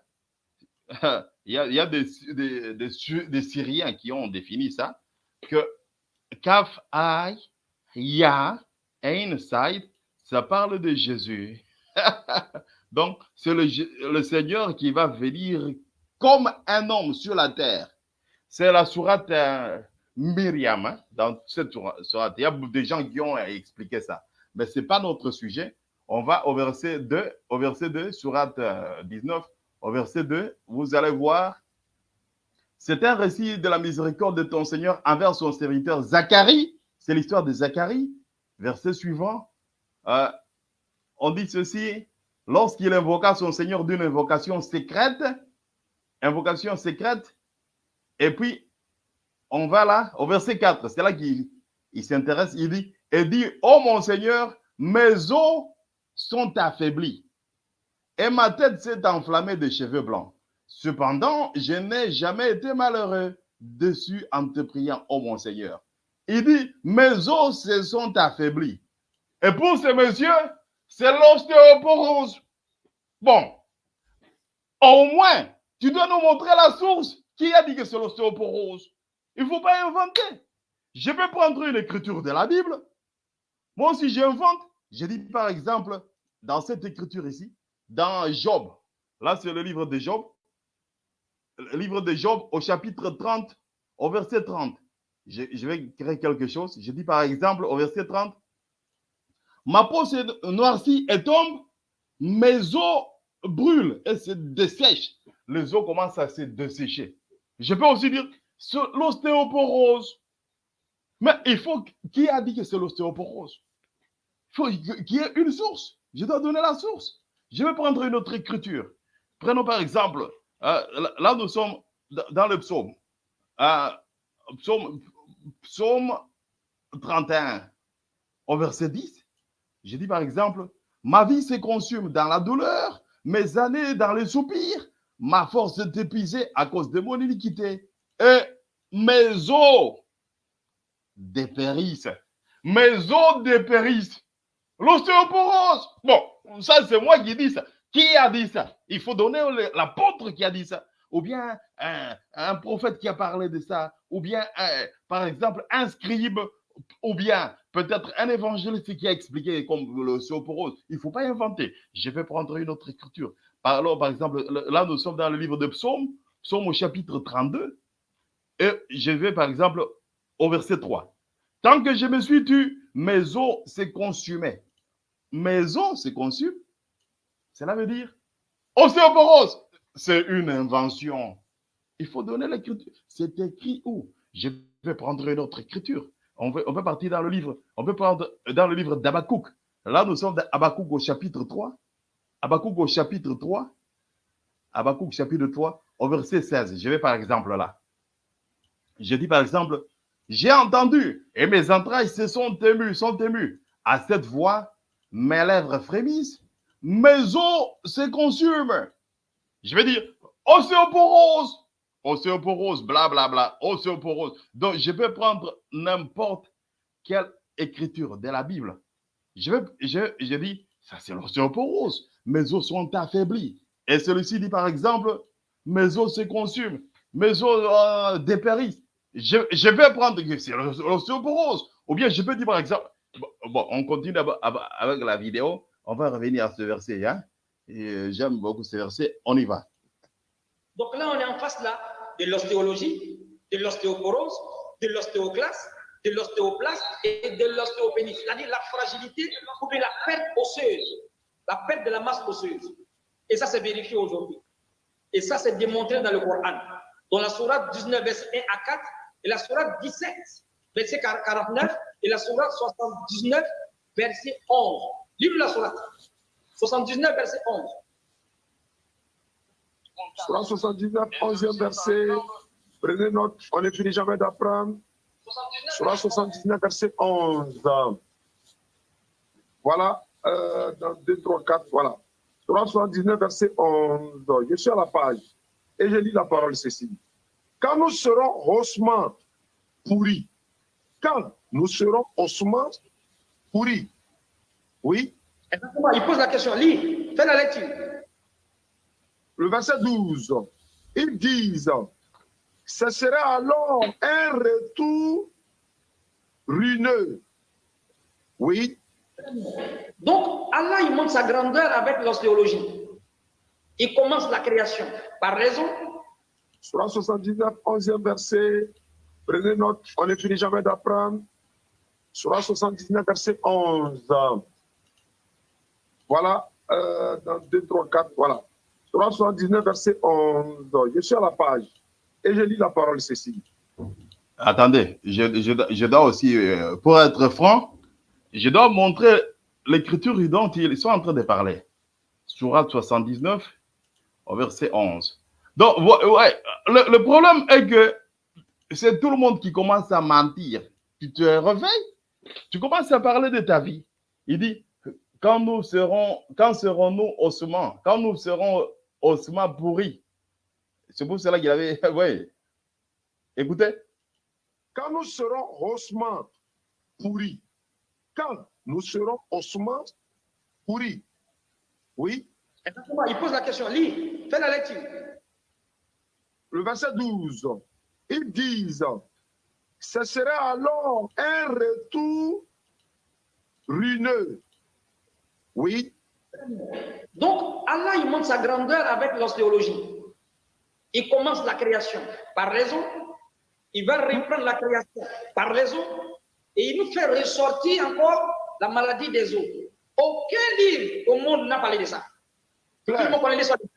il y a, des, Syriens qui ont défini ça, que Kaf Ay, Ya, ça parle de Jésus. Donc, c'est le, le Seigneur qui va venir comme un homme sur la terre. C'est la sourate euh, Myriam, hein, dans cette sourate. Il y a des gens qui ont expliqué ça. Mais ce n'est pas notre sujet. On va au verset 2, au verset 2, sourate 19, au verset 2, vous allez voir, c'est un récit de la miséricorde de ton Seigneur envers son serviteur Zacharie. C'est l'histoire de Zacharie. Verset suivant, euh, on dit ceci, lorsqu'il invoqua son Seigneur d'une invocation secrète, invocation secrète, et puis on va là au verset 4, c'est là qu'il s'intéresse, il dit, et dit, oh mon Seigneur, mes os sont affaiblis et ma tête s'est enflammée de cheveux blancs. Cependant, je n'ai jamais été malheureux dessus en te priant, oh mon Seigneur. Il dit, mes os se sont affaiblis. Et pour ce monsieur, c'est l'ostéoporose. Bon, au moins, tu dois nous montrer la source. Qui a dit que c'est l'ostéoporose Il ne faut pas inventer. Je peux prendre une écriture de la Bible. Moi aussi, j'invente. Je dis par exemple, dans cette écriture ici, dans Job, là c'est le livre de Job, le livre de Job au chapitre 30, au verset 30. Je, vais créer quelque chose. Je dis par exemple au verset 30, ma peau s'est noircie et tombe, mes os brûlent et se dessèchent. Les os commencent à se dessécher. Je peux aussi dire l'ostéoporose. Mais il faut, qui a dit que c'est l'ostéoporose? Faut qu'il y ait une source. Je dois donner la source. Je vais prendre une autre écriture. Prenons par exemple, euh, là nous sommes dans le psaume. Euh, psaume, psaume 31, au verset 10. Je dis par exemple, ma vie se consume dans la douleur, mes années dans les soupirs, ma force est épuisée à cause de mon iniquité. Et mes os dépérissent. Mes os dépérissent. L'ostéoporose. Bon, ça c'est moi qui dis ça. Qui a dit ça? Il faut donner l'apôtre qui a dit ça. Ou bien un, prophète qui a parlé de ça. Ou bien, par exemple, un scribe. Ou bien peut-être un évangéliste qui a expliqué comme l'ostéoporose. Il ne faut pas inventer. Je vais prendre une autre écriture. Par exemple, là, nous sommes dans le livre de Psaume, Psaume au chapitre 32. Et je vais, par exemple, au verset 3. Tant que je me suis tu, mes os se consumaient maison se consume. Cela veut dire ostéoporose. C'est une invention. Il faut donner l'écriture. C'est écrit où? Je vais prendre une autre écriture. On peut, on partir dans le livre. On peut prendre dans le livre d'Abakouk. Là, nous sommes d'Abakouk au chapitre 3. Abakouk au chapitre 3. Abakouk chapitre 3 au verset 16. Je vais par exemple là. Je dis par exemple, j'ai entendu et mes entrailles se sont émues, sont émues à cette voix mes lèvres frémissent, mes os se consument. Je vais dire ostéoporose, ostéoporose, blablabla, bla, bla, ostéoporose. Donc, je peux prendre n'importe quelle écriture de la Bible. Je, vais, je, je dis, ça c'est l'ostéoporose. Mes os sont affaiblis. Et celui-ci dit par exemple, mes os se consument, mes os euh, dépérissent. Je, je prendre, c'est. Ou bien je peux dire par exemple, Bon, on continue avec la vidéo. On va revenir à ce verset. Hein? Euh, j'aime beaucoup ce verset. On y va. Donc là, on est en face là de l'ostéologie, de l'ostéoporose, de l'ostéoclaste, de l'ostéoplaste et de l'ostéopénie. C'est-à-dire la fragilité ou la perte osseuse, la perte de la masse osseuse. Et ça, c'est vérifié aujourd'hui. Et ça, c'est démontré dans le Coran. Dans la sourate 19, verset 1 à 4 et la sourate 17, verset 49 et la sourate 79, verset 11. Livre la sourate. 79, verset 11. Sourate 79, 11e verset. Prenez note, on ne finit jamais d'apprendre. Sourate 79, verset 11. Voilà, euh, dans 2, 3, 4, voilà. Sourate 79, verset 11. Je suis à la page et je lis la parole ceci. Quand nous serons haussement pourris, quand nous serons ossements pourris. Oui Exactement, il pose la question. Lis, fais la lecture. Le verset 12, ils disent, ce sera alors un retour ruineux. Oui. Donc, Allah, il montre sa grandeur avec l'ostéologie. Il commence la création par raison. Surah 79, 11e verset. Prenez note, on ne finit jamais d'apprendre. Surah 79, verset 11. Voilà, euh, dans 2, 3, 4, voilà. Surah 79, verset 11. Je suis à la page et je lis la parole, Cécile. Attendez, je, je, je dois aussi, euh, pour être franc, je dois montrer l'écriture dont ils sont en train de parler. Surah 79, au verset 11. Donc, le problème est que c'est tout le monde qui commence à mentir. Tu te réveilles, tu commences à parler de ta vie. Il dit, quand nous serons, quand serons-nous ossements, quand nous serons ossements pourris. C'est pour cela qu'il avait, oui. Écoutez. Quand nous serons ossements pourris, quand nous serons ossements pourris, oui. Il pose la question, lis, fais la lecture. Le verset 12, ils disent, ce serait alors un retour ruineux. Oui. Donc, Allah, il montre sa grandeur avec l'ostéologie. Il commence la création par raison, il va reprendre la création par raison, et il nous fait ressortir encore la maladie des os. Aucun livre au monde n'a parlé de ça. Tout le monde connaît l'histoire de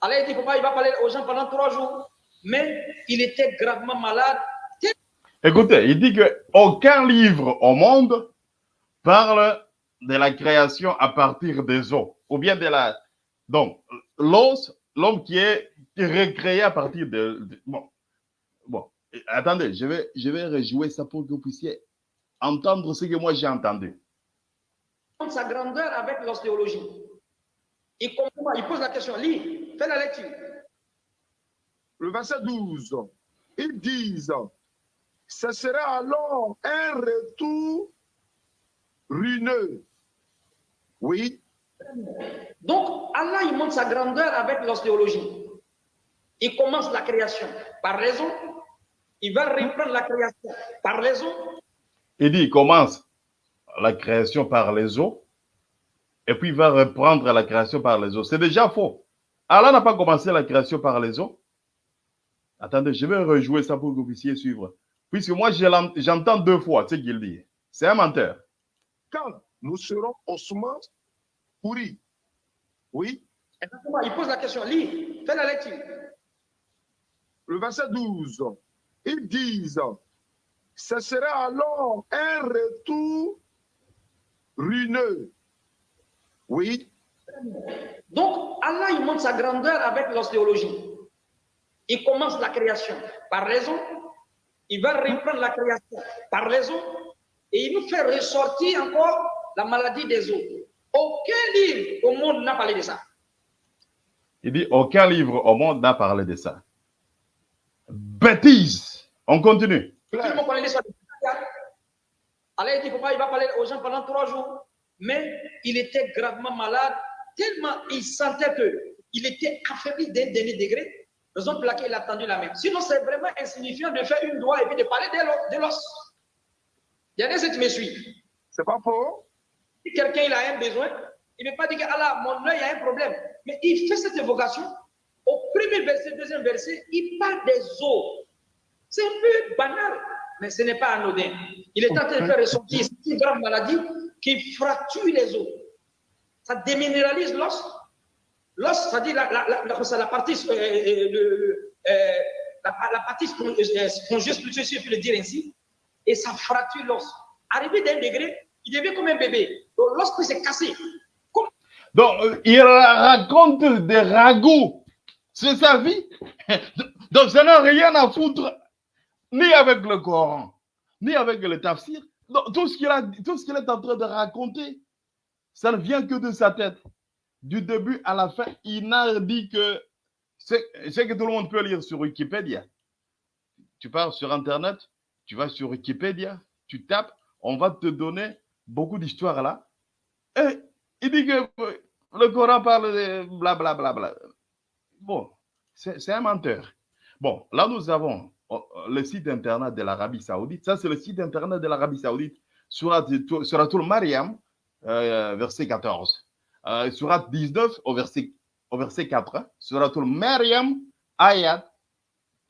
Allah dit pourquoi il va parler aux gens pendant trois jours, mais il était gravement malade. Écoutez, il dit qu'aucun livre au monde parle de la création à partir des os, ou bien de la... Donc, l'os, l'homme qui est recréé à partir de... de- bon, bon, attendez, je vais, je vais rejouer ça pour que vous puissiez entendre ce que moi j'ai entendu. sa grandeur avec l'ostéologie. Il, comprend- il pose la question, lis, fais la lecture. Le verset 12, ils disent, ce serait alors un retour ruineux. Oui. Donc, Allah, il montre sa grandeur avec l'ostéologie. Il commence la création par raison, il va reprendre la création par raison, Il dit, il commence la création par les os, et puis il va reprendre la création par les os. C'est déjà faux. Allah n'a pas commencé la création par les os. Attendez, je vais rejouer ça pour que vous puissiez suivre. Puisque moi, j'entends deux fois ce qu'il dit. C'est un menteur. Quand nous serons ossements pourris. Oui. Exactement, il pose la question, lis, fais la lecture. Le verset 12, ils disent, ce serait alors un retour ruineux. Oui. Donc, Allah, il montre sa grandeur avec l'ostéologie. Il commence la création par raison, il va reprendre la création par raison, et il nous fait ressortir encore la maladie des os. Aucun livre au monde n'a parlé de ça. Il dit, aucun livre au monde n'a parlé de ça. Bêtise. On continue. Tout le monde connaît l'histoire de Allah dit il va parler aux gens pendant trois jours, mais il était gravement malade, tellement il sentait qu'il était affaibli d'un dernier degré, raison pour laquelle il a tendu la main. Sinon, c'est vraiment insignifiant de faire une doigt et puis de parler de l'os-. Il y a qui me suivent. C'est pas faux. Si quelqu'un il a un besoin, il ne veut pas dire que Allah, mon œil a un problème. Mais il fait cette évocation. Au premier verset, deuxième verset, il parle des os. C'est un peu banal, mais ce n'est pas anodin. Il est en train de faire ressortir une grave maladie qui fracture les os. Ça déminéralise l'os. L'os, c'est-à-dire la, la, la, la- partie, euh, euh, le- euh, la, partie spon- spongieuse, je peux le dire ainsi, et ça fracture l'os. Arrivé d'un degré, il devient comme un bébé. Donc, cassé, comme Donc, euh, il raconte des ragots. C'est sa vie. Donc, ça n'a rien à foutre ni avec le Coran, ni avec le tafsir. Donc, tout ce qu'il est en train de raconter, ça ne vient que de sa tête. Du début à la fin, il n'a dit que c'est que tout le monde peut lire sur Wikipédia. Tu pars sur Internet, tu vas sur Wikipédia, tu tapes, on va te donner beaucoup d'histoires là. Il dit que le Coran parle de blablabla. Bla, bla, bla. Bon, c'est un menteur. Bon, là nous avons oh, le site internet de l'Arabie Saoudite. Ça, c'est le site internet de l'Arabie Saoudite. Surat, Suratul Mariam, euh, verset 14. Euh, surat 19 au verset, au verset 4. Hein. Suratul Mariam, ayat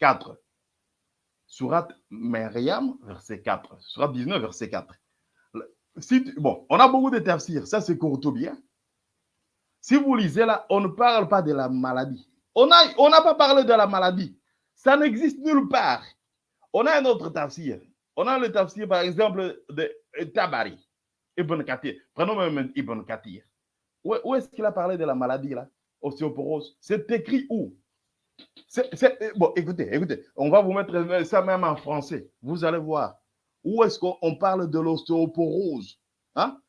4. Surat Mariam, verset 4. Surat 19, verset 4. Si bon, on a beaucoup de tafsirs. Ça, c'est bien. Si vous lisez là, on ne parle pas de la maladie. On n'a on pas parlé de la maladie. Ça n'existe nulle part. On a un autre tafsir. On a le tafsir, par exemple, de Tabari, Ibn Kathir. Prenons même Ibn Kathir. Où, est-ce qu'il a parlé de la maladie, là? Ostéoporose. C'est écrit où? Bon, écoutez, écoutez, on va vous mettre ça même en français. Vous allez voir. Où est-ce qu'on parle de l'ostéoporose? Hein?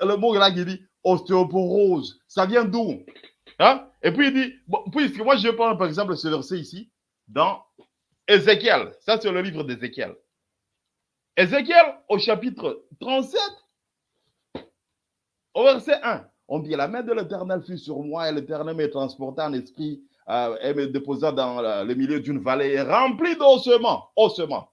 Le mot là qui dit ostéoporose, ça vient d'où? Hein? Et puis il dit, puisque moi je prends par exemple ce verset ici, dans Ézéchiel. Ça, c'est le livre d'Ézéchiel. Ézéchiel, au chapitre 37, au verset 1, on dit La main de l'Éternel fut sur moi et l'Éternel me transporta en esprit euh, et me déposa dans le milieu d'une vallée remplie d'ossements. Ossements.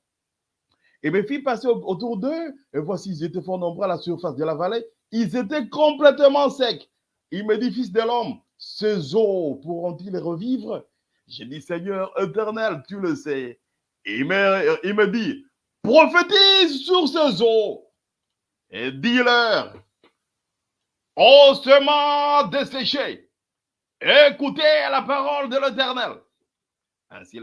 Et mes filles passaient autour d'eux, et voici, ils étaient fort nombreux à la surface de la vallée. Ils étaient complètement secs. Il me dit, fils de l'homme, ces eaux pourront-ils revivre? J'ai dit, Seigneur éternel, tu le sais. Il me, il me dit, prophétise sur ces eaux et dis-leur, ossements desséchés, écoutez la parole de l'Éternel. Ainsi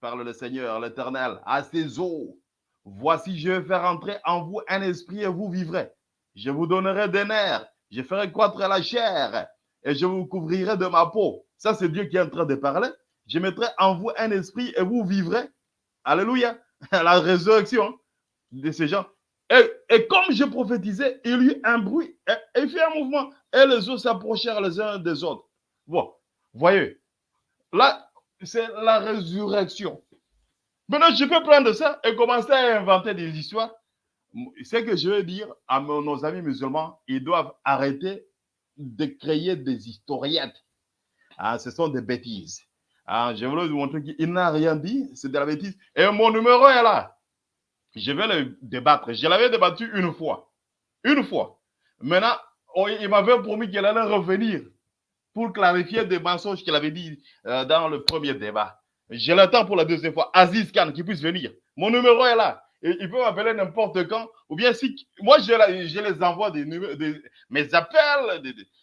parle le Seigneur, l'Éternel, à ces eaux. Voici, je vais faire entrer en vous un esprit et vous vivrez. Je vous donnerai des nerfs, je ferai croître la chair et je vous couvrirai de ma peau. Ça, c'est Dieu qui est en train de parler. Je mettrai en vous un esprit et vous vivrez. Alléluia. La résurrection de ces gens. Et, comme je prophétisais, il y eut un bruit et, il fit un mouvement. Et les autres s'approchèrent les uns des autres. Bon, voyez. Là, c'est la résurrection. Maintenant, je peux prendre ça et commencer à inventer des histoires. Ce que je veux dire à nos amis musulmans, ils doivent arrêter de créer des historiettes. Ah, ce sont des bêtises. Ah, je voulais vous montrer qu'il n'a rien dit, c'est de la bêtise. Et mon numéro est là. Je vais le débattre. Je l'avais débattu une fois. Une fois. Maintenant, il m'avait promis qu'il allait revenir pour clarifier des mensonges qu'il avait dit euh, dans le premier débat. Je l'attends pour la deuxième fois. Aziz Khan, qui puisse venir. Mon numéro est là. Il peut m'appeler n'importe quand. Ou bien si moi, je, les envoie des, mes appels,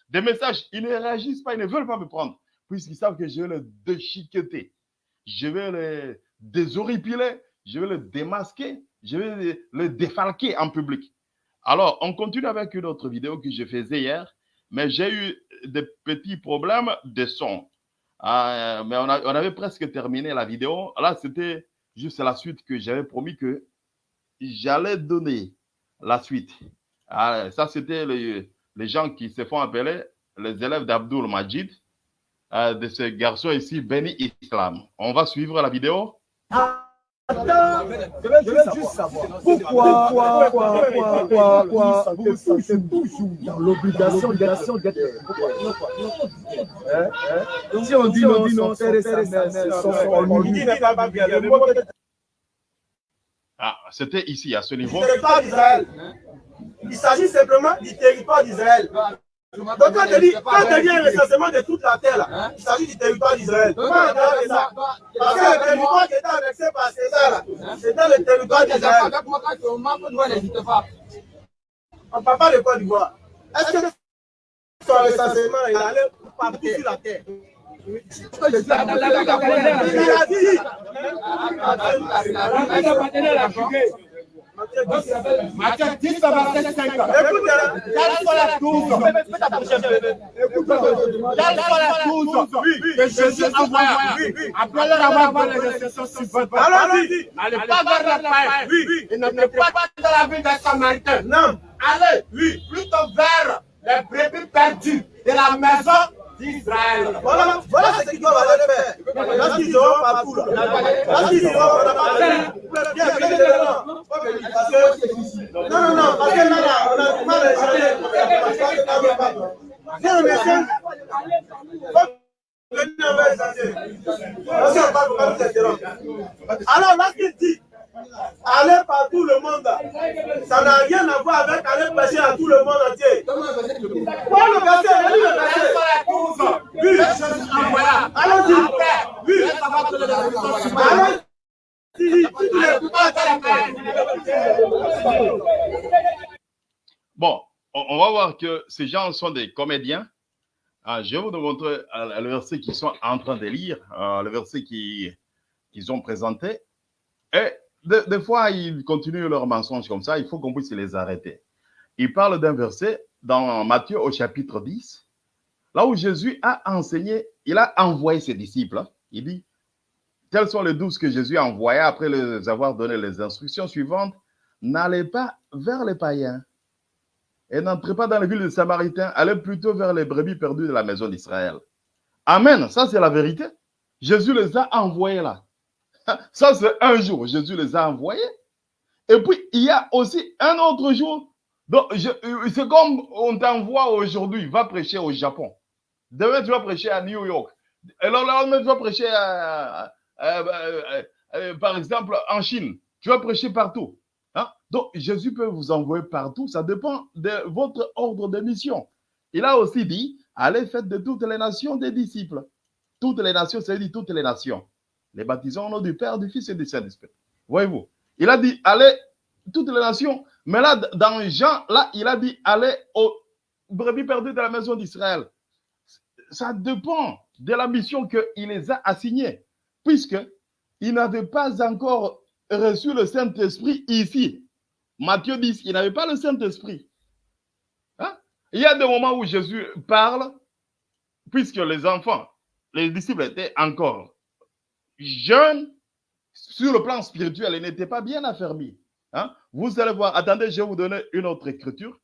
des, messages. Ils ne réagissent pas, ils ne veulent pas me prendre. Puisqu'ils savent que je vais le déchiqueter. Je vais le déshoripiler. Je vais le démasquer. Je vais le défalquer en public. Alors, on continue avec une autre vidéo que je faisais hier. Mais j'ai eu des petits problèmes de son. Ah, mais on, avait presque terminé la vidéo. Là, c'était juste la suite que j'avais promis que j'allais donner la suite. Ah, ça, c'était les, gens qui se font appeler les élèves d'Abdul Majid, euh, de ce garçon ici, Beni Islam. On va suivre la vidéo. Attends, je veux juste savoir pourquoi, pourquoi, pourquoi, pourquoi, pourquoi vous vous toujours dans l'obligation d'être. Pourquoi hein, hein? Si on dit non, on dit non, sont ah, c'était ici, à ce niveau. Du territoire d'Israël. Il s'agit simplement du territoire d'Israël. Donc quand tu dis, quand tu dis un recensement de toute la terre, il s'agit du territoire d'Israël. Parce que le territoire qui était annexé par César, c'était le territoire d'Israël. On ne parle pas de quoi d'Ivoire. Est-ce que son recensement, il allait partout sur la terre Matthieu 10 à 27, 5 Écoute, quelle soit la douze Quelle soit la douze que Jésus envoya après leur avoir fait les récessions suivantes N'allez pas vers la paix et venez pas dans la ville des Samaritains. Non. Allez, plutôt vers les brebis perdues de la maison Voilà, voilà ce qu'ils doivent aller faire. Lorsqu'ils partout, lorsqu'ils seront on n'a pas Non, non, non, parce que là, on mal à dit aller par tout le monde, ça n'a rien à voir avec aller prêcher à tout le monde entier. Bon, on, va voir que ces gens sont des comédiens. Ah, je vais vous montrer euh, le verset qu'ils sont en train de lire, euh, le verset qui- qu'ils ont présenté. Et de- des fois, ils continuent leurs mensonges comme ça. Il faut qu'on puisse les arrêter. Il parle d'un verset dans Matthieu au chapitre 10, là où Jésus a enseigné, il a envoyé ses disciples. hein. Il dit, tels sont les douze que Jésus a envoyés après les avoir donné les instructions suivantes? N'allez pas vers les païens et n'entrez pas dans les villes des Samaritains, allez plutôt vers les brebis perdues de la maison d'Israël. Amen, ça c'est la vérité. Jésus les a envoyés là. Ça c'est un jour, Jésus les a envoyés. Et puis il y a aussi un autre jour. Donc c'est comme on t'envoie aujourd'hui, va prêcher au Japon. Demain tu vas prêcher à New York. Et le lendemain tu vas prêcher par exemple en Chine. Tu vas prêcher partout. Hein? Donc, Jésus peut vous envoyer partout. Ça dépend de votre ordre de mission. Il a aussi dit, allez faites de toutes les nations des disciples. Toutes les nations, c'est-à-dire toutes les nations. Les baptisons au nom du Père, du Fils et du Saint-Esprit. Voyez-vous. Il a dit, allez, toutes les nations. Mais là, dans Jean, là, il a dit, allez aux brebis perdues de la maison d'Israël. Ça dépend de la mission qu'il les a assignés. Puisque il n'avait pas encore reçu le Saint-Esprit ici. Matthieu 10, il n'avait pas le Saint-Esprit. Hein? Il y a des moments où Jésus parle, puisque les enfants, les disciples étaient encore jeunes, sur le plan spirituel, ils n'étaient pas bien affermis. Hein? Vous allez voir, attendez, je vais vous donner une autre écriture,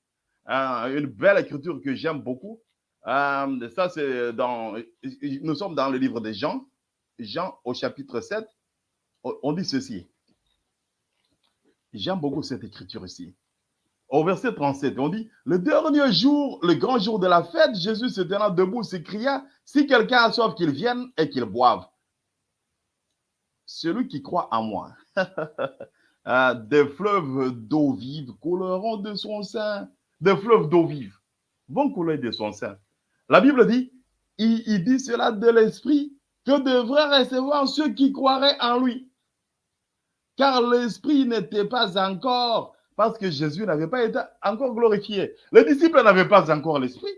euh, une belle écriture que j'aime beaucoup. Euh, ça, c'est dans, nous sommes dans le livre de Jean, Jean au chapitre 7, on on dit ceci. J'aime beaucoup cette écriture ici. Au verset 37, on dit, le dernier jour, le grand jour de la fête, Jésus se tenant debout s'écria, si quelqu'un a soif, qu'il vienne et qu'il boive. Celui qui croit en moi, ah, des fleuves d'eau vive couleront de son sein. Des fleuves d'eau vive vont couler de son sein. La Bible dit, il, il dit cela de l'esprit que devraient recevoir ceux qui croiraient en lui car l'Esprit n'était pas encore, parce que Jésus n'avait pas été encore glorifié. Les disciples n'avaient pas encore l'Esprit.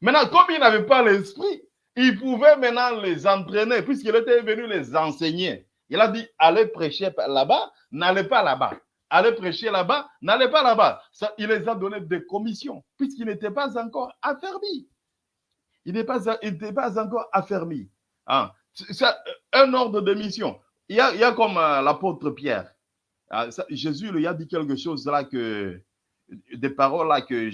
Maintenant, comme ils n'avaient pas l'Esprit, ils pouvaient maintenant les entraîner, puisqu'il était venu les enseigner. Il a dit, allez prêcher là-bas, n'allez pas là-bas. Allez prêcher là-bas, n'allez pas là-bas. Il les a donné des commissions, puisqu'ils n'étaient pas encore affermis. Il n'était pas encore affermi. Hein. Un ordre de mission. Il y a, comme euh, l'apôtre Pierre. Ah, Jésus lui a dit quelque chose là que des paroles là euh,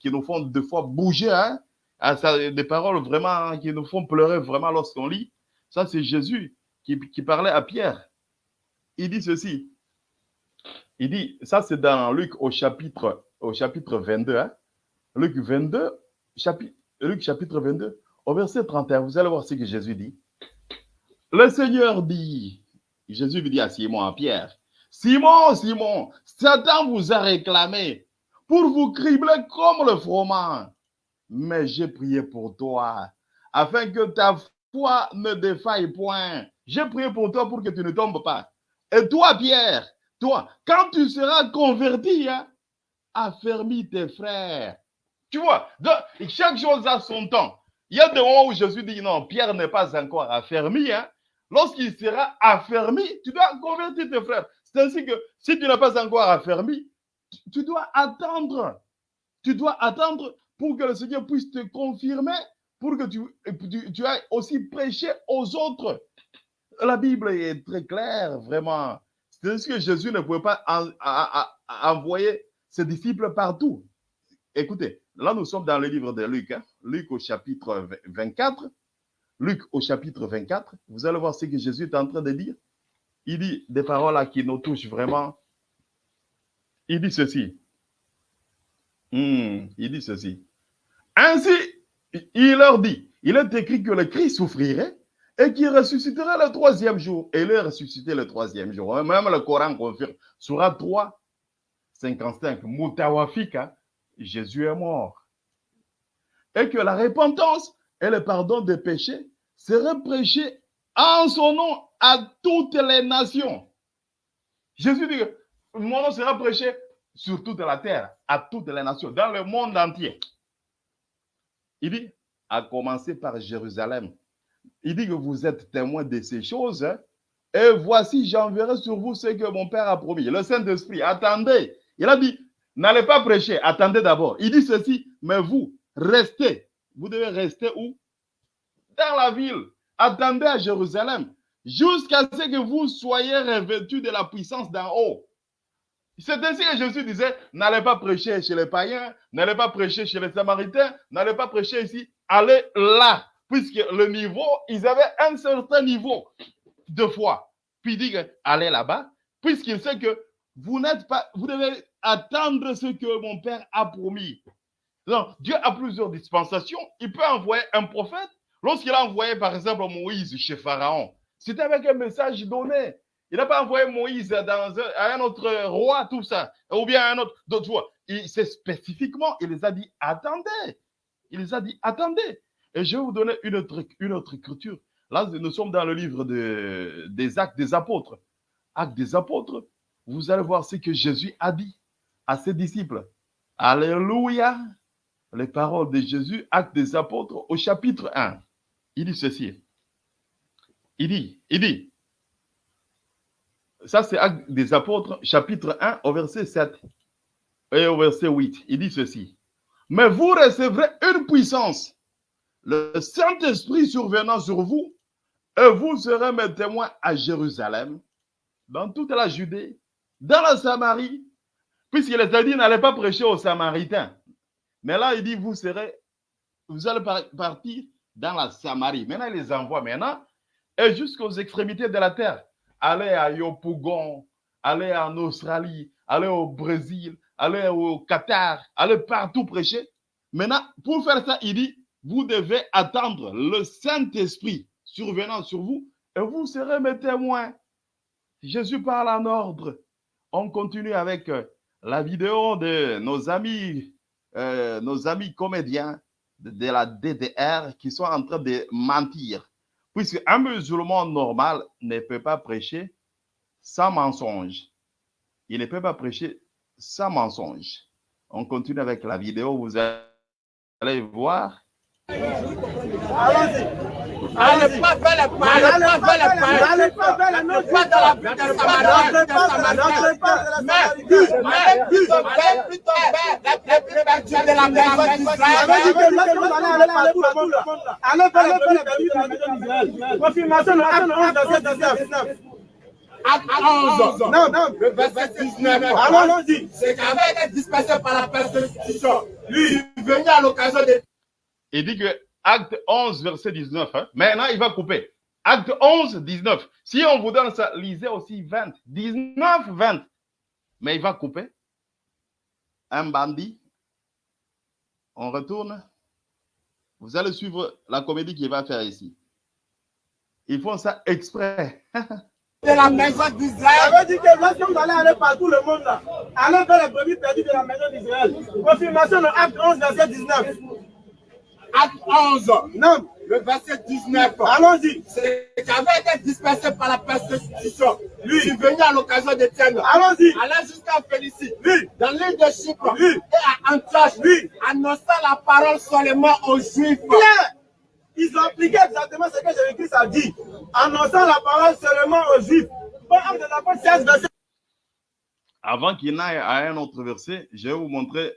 qui nous font deux fois bouger, hein? Ah, des paroles vraiment qui nous font pleurer vraiment lorsqu'on lit. Ça, c'est Jésus qui, parlait à Pierre. Il dit ceci. Il dit, ça c'est dans Luc au chapitre, au chapitre 22. Hein? Luc 22, chapitre, Luc chapitre 22, au verset 31, vous allez voir ce que Jésus dit. Le Seigneur dit, Jésus dit à Simon, à Pierre, Simon, Simon, Satan vous a réclamé pour vous cribler comme le froment. Mais j'ai prié pour toi, afin que ta foi ne défaille point. J'ai prié pour toi pour que tu ne tombes pas. Et toi, Pierre, toi, quand tu seras converti, hein, affermis tes frères. Tu vois, chaque chose a son temps. Il y a des moments où Jésus dit non, Pierre n'est pas encore affermi. Hein. Lorsqu'il sera affermi, tu dois convertir tes frères. C'est ainsi que si tu n'es pas encore affermi, tu dois attendre. Tu dois attendre pour que le Seigneur puisse te confirmer, pour que tu, tu, tu ailles aussi prêcher aux autres. La Bible est très claire, vraiment. C'est ainsi que Jésus ne pouvait pas en, en, en, envoyer ses disciples partout. Écoutez, là nous sommes dans le livre de Luc, hein? Luc au chapitre 24. Luc au chapitre 24, vous allez voir ce que Jésus est en train de dire. Il dit des paroles qui nous touchent vraiment. Il dit ceci. Hmm, il dit ceci. Ainsi, il leur dit, il est écrit que le Christ souffrirait et qu'il ressusciterait le troisième jour. Et il est ressuscité le troisième jour. Même le Coran confirme. Surah 3, 55, Mutawafika, Jésus est mort. Et que la repentance et le pardon des péchés seraient prêchés en son nom à toutes les nations. Jésus dit que mon nom sera prêché sur toute la terre, à toutes les nations, dans le monde entier. Il dit, à commencer par Jérusalem. Il dit que vous êtes témoins de ces choses. Hein. et voici, j'enverrai sur vous ce que mon Père a promis. Le Saint-Esprit, attendez. Il a dit, n'allez pas prêcher, attendez d'abord. Il dit ceci, mais vous, restez. Vous devez rester où? Dans la ville. Attendez à Jérusalem jusqu'à ce que vous soyez revêtus de la puissance d'en haut. C'est ainsi que Jésus disait, n'allez pas prêcher chez les païens, n'allez pas prêcher chez les samaritains, n'allez pas prêcher ici, allez là. Puisque le niveau, ils avaient un certain niveau de foi. Puis il dit, allez là-bas, puisqu'il sait que vous n'êtes pas, vous devez attendre ce que mon Père a promis. Donc, Dieu a plusieurs dispensations. Il peut envoyer un prophète. Lorsqu'il a envoyé, par exemple, Moïse chez Pharaon, c'était avec un message donné. Il n'a pas envoyé Moïse à un autre roi, tout ça, ou bien à un autre, d'autres fois. C'est spécifiquement, il les a dit, attendez. Il les a dit, attendez. Et je vais vous donner une autre, écriture. Là, nous sommes dans le livre de, des actes des apôtres. Actes des apôtres, vous allez voir ce que Jésus a dit à ses disciples. Alléluia. Les paroles de Jésus, actes des apôtres, au chapitre 1. Il dit ceci. Il dit, il dit, ça c'est Acte des Apôtres, chapitre 1, au verset 7 et au verset 8. Il dit ceci. Mais vous recevrez une puissance, le Saint-Esprit survenant sur vous, et vous serez mes témoins à Jérusalem, dans toute la Judée, dans la Samarie, puisqu'il a dit n'allez pas prêcher aux Samaritains. Mais là, il dit vous serez, vous allez partir dans la Samarie. Maintenant, il les envoie maintenant et jusqu'aux extrémités de la terre. Allez à Yopougon, allez en Australie, allez au Brésil, allez au Qatar, allez partout prêcher. Maintenant, pour faire ça, il dit, vous devez attendre le Saint-Esprit survenant sur vous et vous serez mes témoins. Jésus parle en ordre. On continue avec euh, la vidéo de nos amis, euh, nos amis comédiens de la DDR qui sont en train de mentir. Puisque un musulman normal ne peut pas prêcher sans mensonge. Il ne peut pas prêcher sans mensonge. On continue avec la vidéo, vous allez voir. Allez pas vers les pailles, allez pas allez pas notes, pas la la maison d'Israël. Allez vers les plus perdus de la maison d'Israël. Confirmation de Acte 11, verset 19. Acte 11, non, non, le verset 19. Allons-y. C'est qu'avait été dispersé par la persécution. Lui, il venait à l'occasion de il dit que acte 11, verset 19. Hein. Maintenant, il va couper. Acte 11, 19. Si on vous donne ça, lisez aussi 20. 19, 20. Mais il va couper. Un bandit. On retourne. Vous allez suivre la comédie qu'il va faire ici. Ils font ça exprès. de la maison d'Israël. Ça veut dire que lorsqu'on allait aller partout le monde là, allez vers les brebis perdues de la maison d'Israël. Confirmation de Acte 11, verset 19. Acte 11. Non. Le verset 19. Allons-y. C'est qu'avait été dispersé par la persécution. Lui. Il venait à l'occasion d'Étienne. Allons-y. Allait jusqu'à Félicie. Lui. Dans l'île de Chypre. Lui. Et à Antioche. Lui. Annonçant la parole seulement aux Juifs. Bien. Ils ont appliqué exactement ce que Jésus-Christ a dit. Annonçant la parole seulement aux Juifs. Avant qu'il n'aille à un autre verset, je vais vous montrer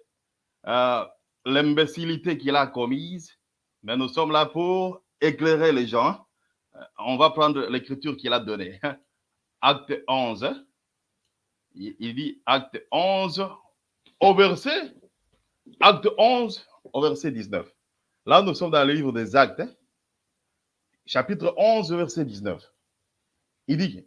euh, l'imbécilité qu'il a commise, mais nous sommes là pour éclairer les gens. Euh, on va prendre l'écriture qu'il a donnée. Acte 11. Il dit acte 11 au verset, acte 11 au verset 19. Là, nous sommes dans le livre des actes, chapitre 11, verset 19. Il dit,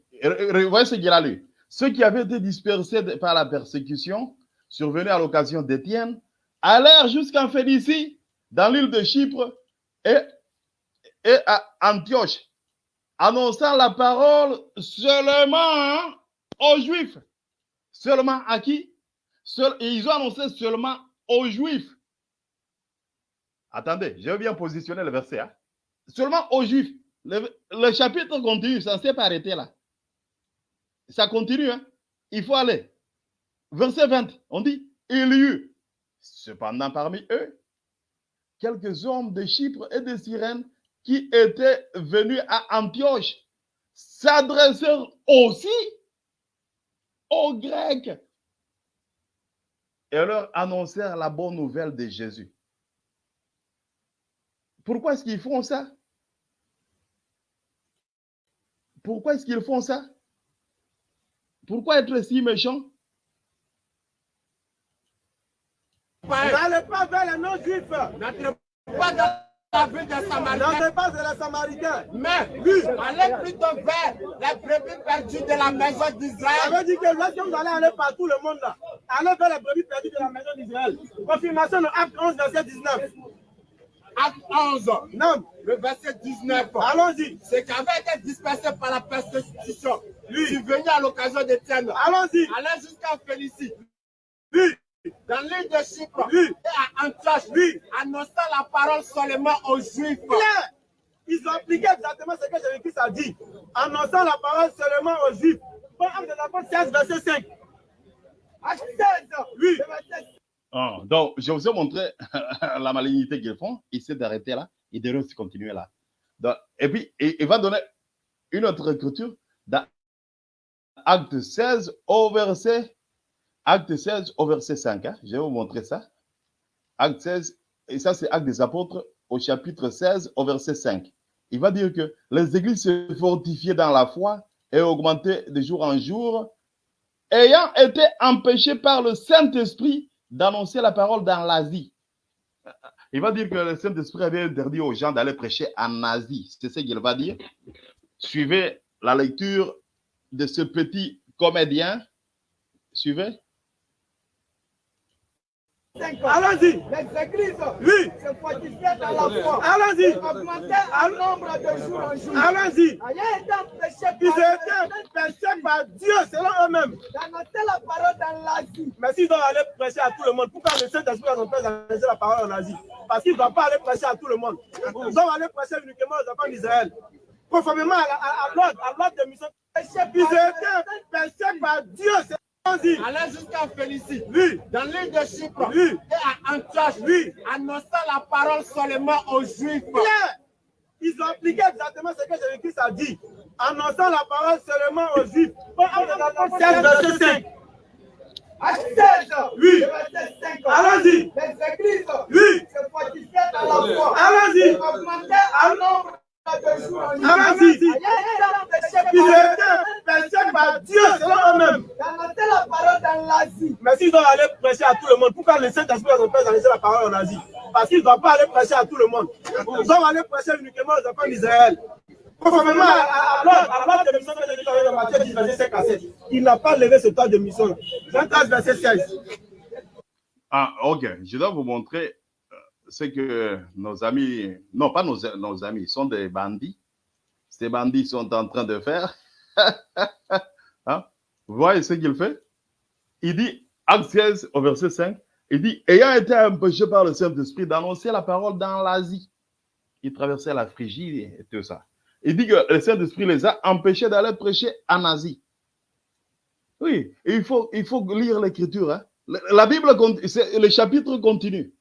voyez ce qu'il a lu. Ceux qui avaient été dispersés par la persécution, survenus à l'occasion d'Étienne, allèrent jusqu'en Félicie, dans l'île de Chypre, et à Antioche, annonçant la parole seulement aux Juifs. Seulement à qui? Ils ont annoncé seulement aux Juifs. Attendez, je bien positionner le verset. hein. Seulement aux Juifs. Le, le chapitre continue, ça ne s'est pas arrêté là. Ça continue. hein. Il faut aller. Verset 20, on dit, il y eut cependant parmi eux quelques hommes de Chypre et de Cyrène qui étaient venus à Antioche s'adressèrent aussi aux Grecs et leur annoncèrent la bonne nouvelle de Jésus. Pourquoi est-ce qu'ils font ça? Pourquoi est-ce qu'ils font ça? Pourquoi être si méchants? N'allez pas vers les non-juifs. N'entrez pas dans la ville des Samaritains, N'entrez pas vers les Samaritains. mais allez plutôt vers les brebis perdues de la maison Ça d'Israël. veut dire que lorsque vous allez aller partout le monde là, allez vers les brebis perdues de la maison d'Israël. Confirmation de Acte 11, verset 19. Acte 11, Non, le verset 19. allons-y. Ce qui avait été dispersé par la persécution, lui, venu à l'occasion d'Étienne, Allons-y. allait jusqu'à Félicie, Oui, dans l'île de Chypre, Oui. et à Antioche, Oui. annonçant la parole seulement aux Juifs. clair. Ils ont appliqué exactement ce que Jésus-Christ a dit, annonçant la parole seulement aux Juifs. Bon, Acte des Apôtres 16, verset 5. Acte 16, oui. Ah, donc, je vous ai montré la malignité qu'ils font. Ils essaient d'arrêter là. Ils devraient aussi continuer là. Donc, et puis, il, il va donner une autre écriture dans Acte 16 au verset, Acte 16 au verset 5. hein. Je vais vous montrer ça. Acte 16, et ça c'est Acte des Apôtres au chapitre 16 au verset 5. Il va dire que les églises se fortifiaient dans la foi et augmentaient de jour en jour, ayant été empêchées par le Saint-Esprit d'annoncer la parole dans l'Asie. Il va dire que le Saint-Esprit avait interdit aux gens d'aller prêcher en Asie. C'est ce qu'il va dire. Suivez la lecture de ce petit comédien. Suivez. 5. Allons-y. Les églises Oui, se fortifiaient dans la foi. allons-y. Augmentaient en nombre de jour en jour. Allons-y. Ils étaient péchés par Dieu selon eux-mêmes. d'annoncer la parole dans l'Asie. Mais s'ils doivent aller prêcher à tout le monde, pourquoi le Saint-Esprit n'a pas annoncer la parole en Asie? Parce qu'ils ne doivent pas aller prêcher à tout le monde. Ils doivent aller prêcher uniquement aux enfants d'Israël. Conformément à, à- à à l'ordre de mission. Ils étaient péchés par Dieu selon Allait jusqu'à Félicie, Oui, dans l'île de Chypre, Oui. et à Antioche, Oui. annonçant la parole seulement aux Juifs. Ils ont appliqué exactement ce que Jésus-Christ a dit, annonçant la parole seulement aux Juifs. Bon, Acte des Apôtres 16, verset 5. Acte 16, Oui. le verset 5. Allons-y. Les églises Oui. se fortifiaient dans la foi. Allons-y. Augmentaient en nombre par Dieu selon eux-mêmes. la parole dans l'Asie. Mais s'ils doivent aller prêcher à tout le monde, pourquoi le Saint-Esprit n'a pas annoncer la parole en Asie Parce qu'ils ne doivent pas aller prêcher à tout le monde. Ils doivent aller prêcher uniquement aux enfants d'Israël. Conformément à, à, à l'ordre à l'ordre de mission de Jésus dans Matthieu 10, verset 5 à 7. Il n'a pas levé ce temps de mission. Jean 13, verset 16. Ah, ok. Je dois vous montrer euh, ce que nos amis, non pas nos, nos amis, sont des bandits. Ces bandits sont en train de faire. Hein? Voyez ce qu'il fait? Il dit, Acte 16 au verset 5, il dit, ayant été empêché par le Saint-Esprit d'annoncer la parole dans l'Asie, il traversait la Phrygie et tout ça. Il dit que le Saint-Esprit les a empêchés d'aller prêcher en Asie. Oui, il faut, il faut lire l'écriture. Hein. La Bible, c'est- le chapitre continue.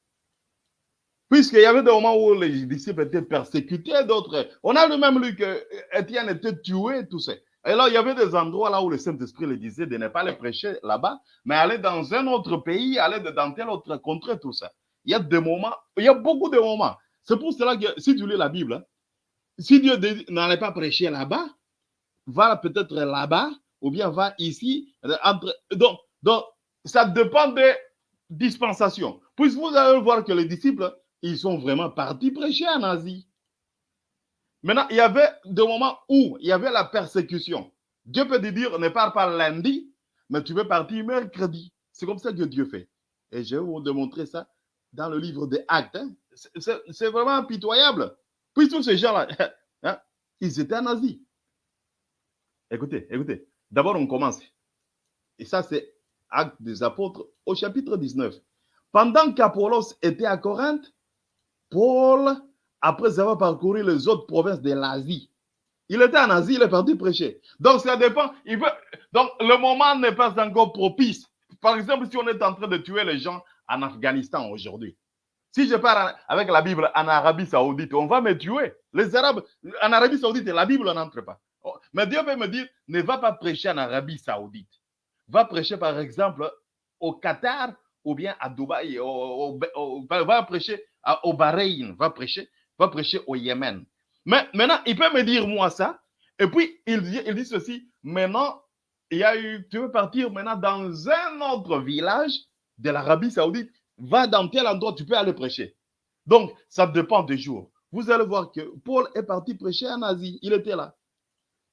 Puisqu'il y avait des moments où les disciples étaient persécutés, d'autres. On a le même lu que Étienne était tué, tout ça. Et là, il y avait des endroits là où le Saint-Esprit le disait de ne pas aller prêcher là-bas, mais aller dans un autre pays, aller dans tel autre contrée, tout ça. Il y a des moments, il y a beaucoup de moments. C'est pour cela que si tu lis la Bible, hein, si Dieu n'allez pas prêcher là-bas, va peut-être là-bas, ou bien va ici. Entre... Donc, donc, ça dépend des dispensations. Puisque vous allez voir que les disciples, ils sont vraiment partis prêcher en Asie. Maintenant, il y avait des moments où il y avait la persécution. Dieu peut te dire, ne pars pas lundi, mais tu veux partir mercredi. C'est comme ça que Dieu fait. Et je vais vous démontrer ça dans le livre des Actes. hein. C'est- vraiment pitoyable. Puis tous ces gens-là, hein, ils étaient nazis. Écoutez, écoutez. D'abord, on commence. Et ça, c'est Acte des Apôtres au chapitre 19. Pendant qu'Apollos était à Corinthe, Paul, après avoir parcouru les autres provinces de l'Asie, il était en Asie, il est parti prêcher. Donc, ça dépend. Il veut... Donc, le moment n'est pas encore propice. Par exemple, si on est en train de tuer les gens en Afghanistan aujourd'hui, si je pars avec la Bible en Arabie Saoudite, on va me tuer. Les Arabes, en Arabie Saoudite, la Bible n'entre pas. Mais Dieu peut me dire, ne va pas prêcher en Arabie Saoudite. Va prêcher, par exemple, au Qatar ou bien à Dubaï. Va prêcher au Bahreïn. Va prêcher, va prêcher au Yémen. Mais maintenant, il peut me dire moi ça. Et puis, il dit, ceci. Maintenant, il y a eu, tu veux partir maintenant dans un autre village de l'Arabie Saoudite. Va dans tel endroit, tu peux aller prêcher. Donc, ça dépend des jours. Vous allez voir que Paul est parti prêcher en Asie. Il était là.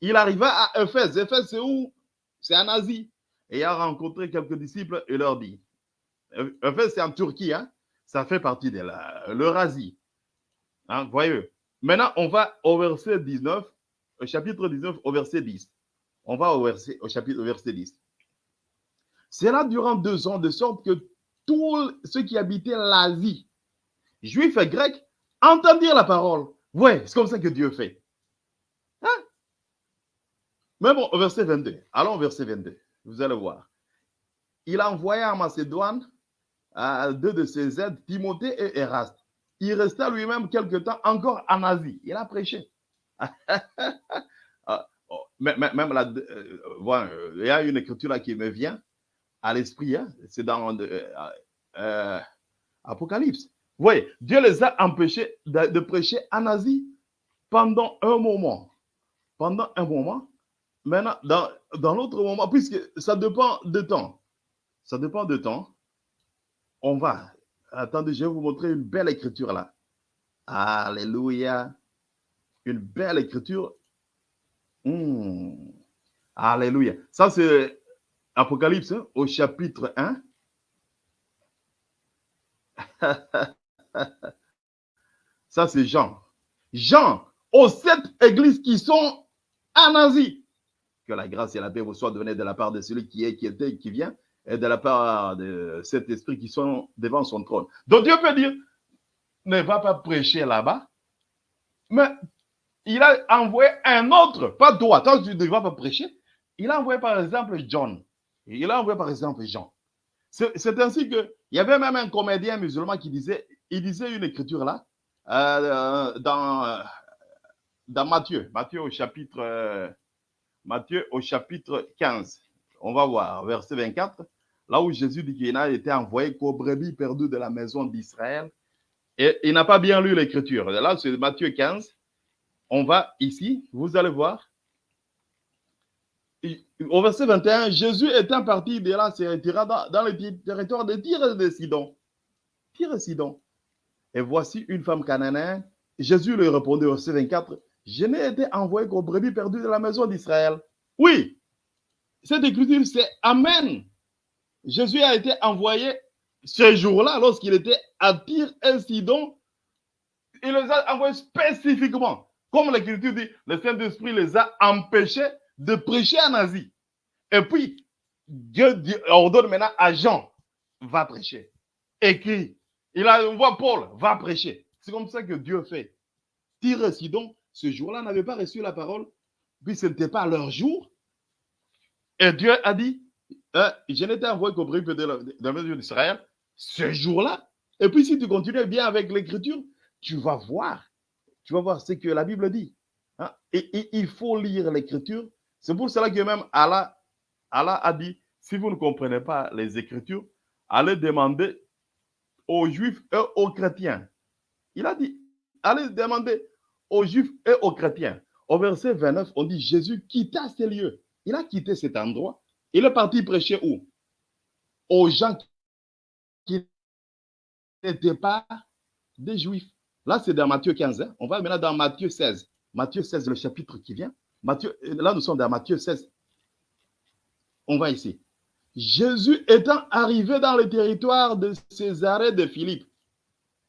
Il arriva à Éphèse. Éphèse, c'est où? C'est en Asie. Et il a rencontré quelques disciples et leur dit Éphèse, c'est en Turquie. Hein? Ça fait partie de l'Eurasie. Hein? Voyez Maintenant, on va au verset 19, au chapitre 19, au verset 10. On va au, verset, au chapitre au verset 10. C'est là durant deux ans, de sorte que tous ceux qui habitaient l'Asie, juifs et grecs, entendirent la parole. Ouais, c'est comme ça que Dieu fait. Hein? Mais bon, au verset 22. Allons au verset 22. Vous allez voir. Il a envoyé en Macédoine deux de ses aides, Timothée et Eraste. Il resta lui-même quelque temps encore en Asie. Il a prêché. même là, euh, il y a une écriture là qui me vient à l'esprit. Hein? C'est dans euh, euh, Apocalypse. Vous voyez, Dieu les a empêchés de, de, prêcher en Asie pendant un moment. Pendant un moment. Maintenant, dans, dans l'autre moment, puisque ça dépend de temps. Ça dépend de temps. On va. Attendez, je vais vous montrer une belle écriture là. Alléluia. Une belle écriture. Mmh. Alléluia. Ça, c'est Apocalypse hein, au chapitre 1. Ça, c'est Jean. Jean, aux sept églises qui sont en Asie. Que la grâce et la paix vous soient données de la part de celui qui est, qui était, qui vient, et de la part de cet esprit qui sont devant son trône. Donc Dieu peut dire, ne va pas prêcher là-bas, mais il a envoyé un autre, pas toi, toi tu ne vas pas prêcher. Il a envoyé par exemple John. Il a envoyé par exemple Jean. C'est ainsi que il y avait même un comédien musulman qui disait, il disait une écriture là, euh, dans, dans Matthieu, Matthieu au chapitre, Matthieu au chapitre 15. On va voir, verset 24, là où Jésus dit qu'il a été envoyé qu'aux brebis perdues de la maison d'Israël. Et il n'a pas bien lu l'écriture. Là, c'est Matthieu 15. On va ici, vous allez voir. Au verset 21, Jésus étant parti de là, se retira dans, le territoire de Tyr et de Sidon. Tyr et Sidon. Et voici une femme cananéenne. Jésus lui répondait au verset 24, je n'ai été envoyé qu'aux brebis perdues de la maison d'Israël. Oui, cette écriture, c'est Amen. Jésus a été envoyé ce jour-là, lorsqu'il était à Tyr et Sidon. Il les a envoyés spécifiquement. Comme l'écriture dit, le Saint-Esprit les a empêchés de prêcher en Asie. Et puis, Dieu ordonne maintenant à Jean, va prêcher. Écrit. Il a envoyé Paul, va prêcher. C'est comme ça que Dieu fait. Tyr et Sidon, ce jour-là, n'avaient pas reçu la parole, puis ce n'était pas leur jour. Et Dieu a dit, euh, je n'étais envoyé qu'au brief de la, maison d'Israël ce jour-là. Et puis, si tu continues bien avec l'écriture, tu vas voir. Tu vas voir ce que la Bible dit. Hein? Et, et, il faut lire l'écriture. C'est pour cela que même Allah, Allah a dit, si vous ne comprenez pas les écritures, allez demander aux juifs et aux chrétiens. Il a dit, allez demander aux juifs et aux chrétiens. Au verset 29, on dit, Jésus quitta ces lieux. Il a quitté cet endroit. Il est parti prêcher où? Aux gens qui n'étaient pas des juifs. Là, c'est dans Matthieu 15. Hein? On va maintenant dans Matthieu 16. Matthieu 16, le chapitre qui vient. Matthieu, là, nous sommes dans Matthieu 16. On va ici. Jésus étant arrivé dans le territoire de Césarée de Philippe.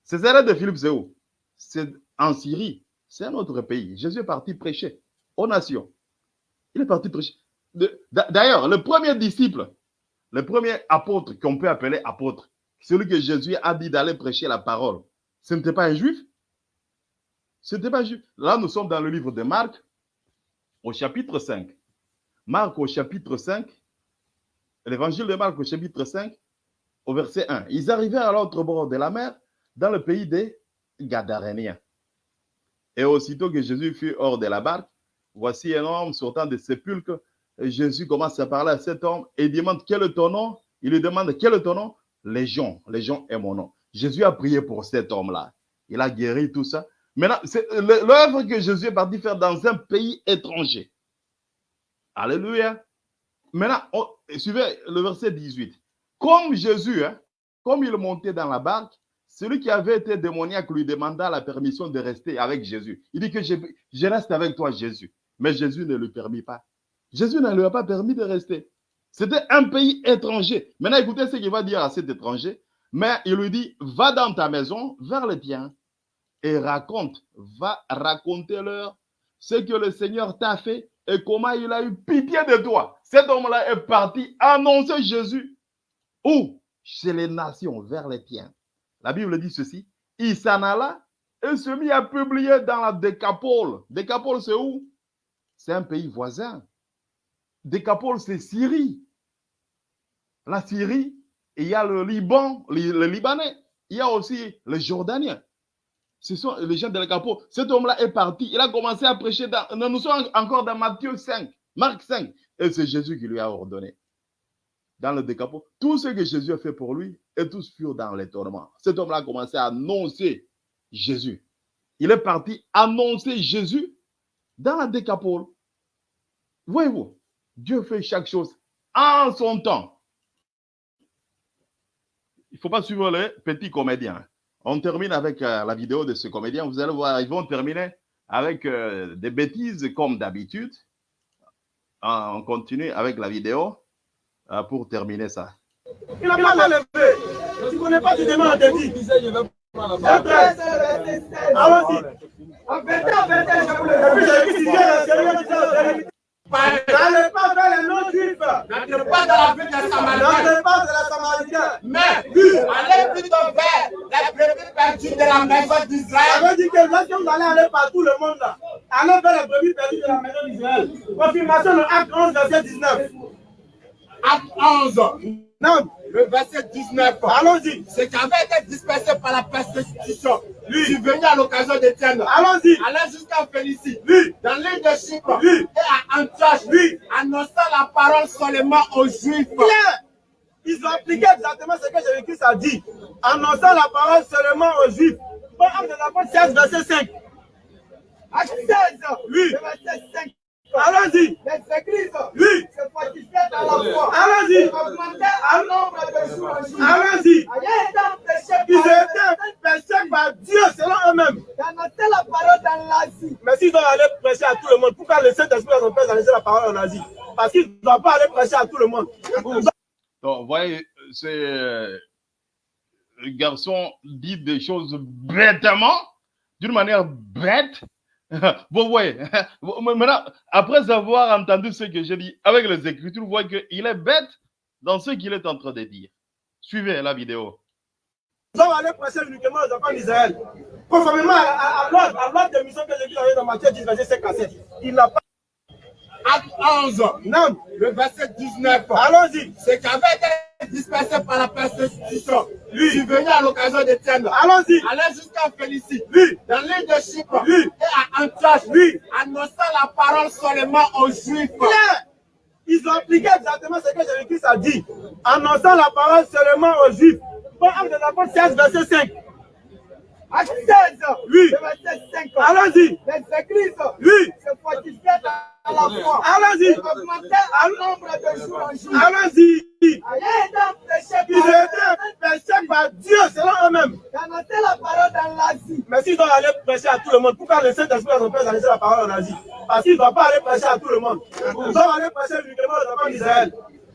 Césarée de Philippe, c'est où? C'est en Syrie. C'est un autre pays. Jésus est parti prêcher aux nations. Il est parti prêcher. D'ailleurs, le premier disciple, le premier apôtre qu'on peut appeler apôtre, celui que Jésus a dit d'aller prêcher la parole, ce n'était pas un juif? Ce n'était pas un juif. Là, nous sommes dans le livre de Marc, au chapitre 5. Marc au chapitre 5, l'évangile de Marc au chapitre 5, au verset 1. Ils arrivèrent à l'autre bord de la mer, dans le pays des Gadaréniens. Et aussitôt que Jésus fut hors de la barque, voici un homme sortant des sépulcres. Jésus commence à parler à cet homme et demande quel est ton nom? Il lui demande quel est ton nom? Légion, Légion est mon nom. Jésus a prié pour cet homme-là. Il a guéri tout ça. Maintenant, c'est l'œuvre que Jésus est parti faire dans un pays étranger. Alléluia. Maintenant, suivez le verset 18. Comme Jésus, hein, comme il montait dans la barque, celui qui avait été démoniaque lui demanda la permission de rester avec Jésus. Il dit que je, je reste avec toi, Jésus. Mais Jésus ne lui permit pas. Jésus ne lui a pas permis de rester. C'était un pays étranger. Maintenant, écoutez ce qu'il va dire à cet étranger. Mais il lui dit, va dans ta maison, vers le tien, et raconte, va raconter-leur ce que le Seigneur t'a fait et comment il a eu pitié de toi. Cet homme-là est parti annoncer Jésus. Où? Chez les nations, vers les tiens. La Bible dit ceci. Il s'en alla et se mit à publier dans la Décapole. Décapole, c'est où? C'est un pays voisin. Décapole, c'est Syrie. La Syrie, il y a le Liban, le, Libanais. Il y a aussi les Jordaniens. Ce sont les gens de Décapole. Cet homme-là est parti. Il a commencé à prêcher. Dans, nous sommes encore dans Matthieu 5, Marc 5. Et c'est Jésus qui lui a ordonné dans le décapot. Tout ce que Jésus a fait pour lui, et tous furent dans l'étonnement. Cet homme-là a commencé à annoncer Jésus. Il est parti annoncer Jésus dans la décapole. Voyez-vous, Dieu fait chaque chose en son temps. Il ne faut pas suivre les petits comédiens. On termine avec euh, la vidéo de ce comédien. Vous allez voir, ils vont terminer avec euh, des bêtises comme d'habitude. On continue avec la vidéo euh, pour terminer ça. Il n'a pas levé. Tu ne connais pas, tu demandes à dit. Allons-y. Et puis N'allez pas vers les non-juifs. N'entrez pas dans la ville des Samaritains, N'allez pas vers la Samaritaine. mais allez plutôt vers les brebis perdues de la maison d'Israël. Ça veut dire que lorsque vous allez aller par tout le monde là, allez vers les brebis perdues de la maison d'Israël. Confirmation de Acte 11, verset 19. Acte 11, Non, le verset 19. allons-y. Ce qui avait été dispersé par la persécution, lui, venu à l'occasion d'Étienne, Allons-y. allait jusqu'à Félicie, Lui, dans l'île de Chypre, Oui. et à Antioche, Oui. annonçant la parole seulement aux Juifs. Pierre, ils ont appliqué exactement ce que Jésus-Christ a dit, annonçant la parole seulement aux Juifs. Bon, Acte des Apôtres 16, verset 5. Acte 16, Oui. verset 5. Allons-y. Les églises Oui. se fortifiaient dans la foi. Allons-y. Augmentaient en nombre Allons-y. Ils étaient péchés par Dieu selon eux-mêmes. d'annoncer la parole dans l'Asie. Mais s'ils doivent aller prêcher à tout le monde, pourquoi le Saint-Esprit a son père laisser la parole en Asie? Parce qu'ils ne doivent pas aller prêcher à tout le monde. Donc, vous voyez, c'est euh, le garçon dit des choses bêtement, d'une manière bête. Vous voyez, maintenant, après avoir entendu ce que j'ai dit avec les Écritures, vous voyez qu'il est bête dans ce qu'il est en train de dire. Suivez la vidéo. Ils doivent aller prêcher uniquement aux enfants d'Israël. Conformément à, à, à l'ordre à l'ordre de mission que l'Église a dans Matthieu 10, verset 5 à 7. Il n'a pas. Acte 11, Non. le verset 19. Allons-y. Ce qui avait été dispersé par la persécution, lui, venu à l'occasion d'Étienne, Allons-y. allait jusqu'à Félicie, Oui. dans l'île de Chypre, Oui. et à Antioche, Oui. annonçant la parole seulement aux Juifs. Ils ont appliqué exactement ce que Jésus-Christ a dit, annonçant la parole seulement aux Juifs. Bon, Acte des Apôtres 16, verset 5. Acte 16, Oui. verset 5. Allons-y. Les églises Oui. se fortifiaient. Allons-y. De. Allons-y. Ils par étaient péchés par Dieu selon eux-mêmes. d'annoncer la parole dans l'Asie. Mais s'ils doivent aller prêcher à tout le monde, pourquoi le Saint-Esprit a son père laisser la parole en Asie Parce qu'ils ne doivent pas aller prêcher à tout le monde. Ils doivent aller prêcher uniquement aux enfants d'Israël.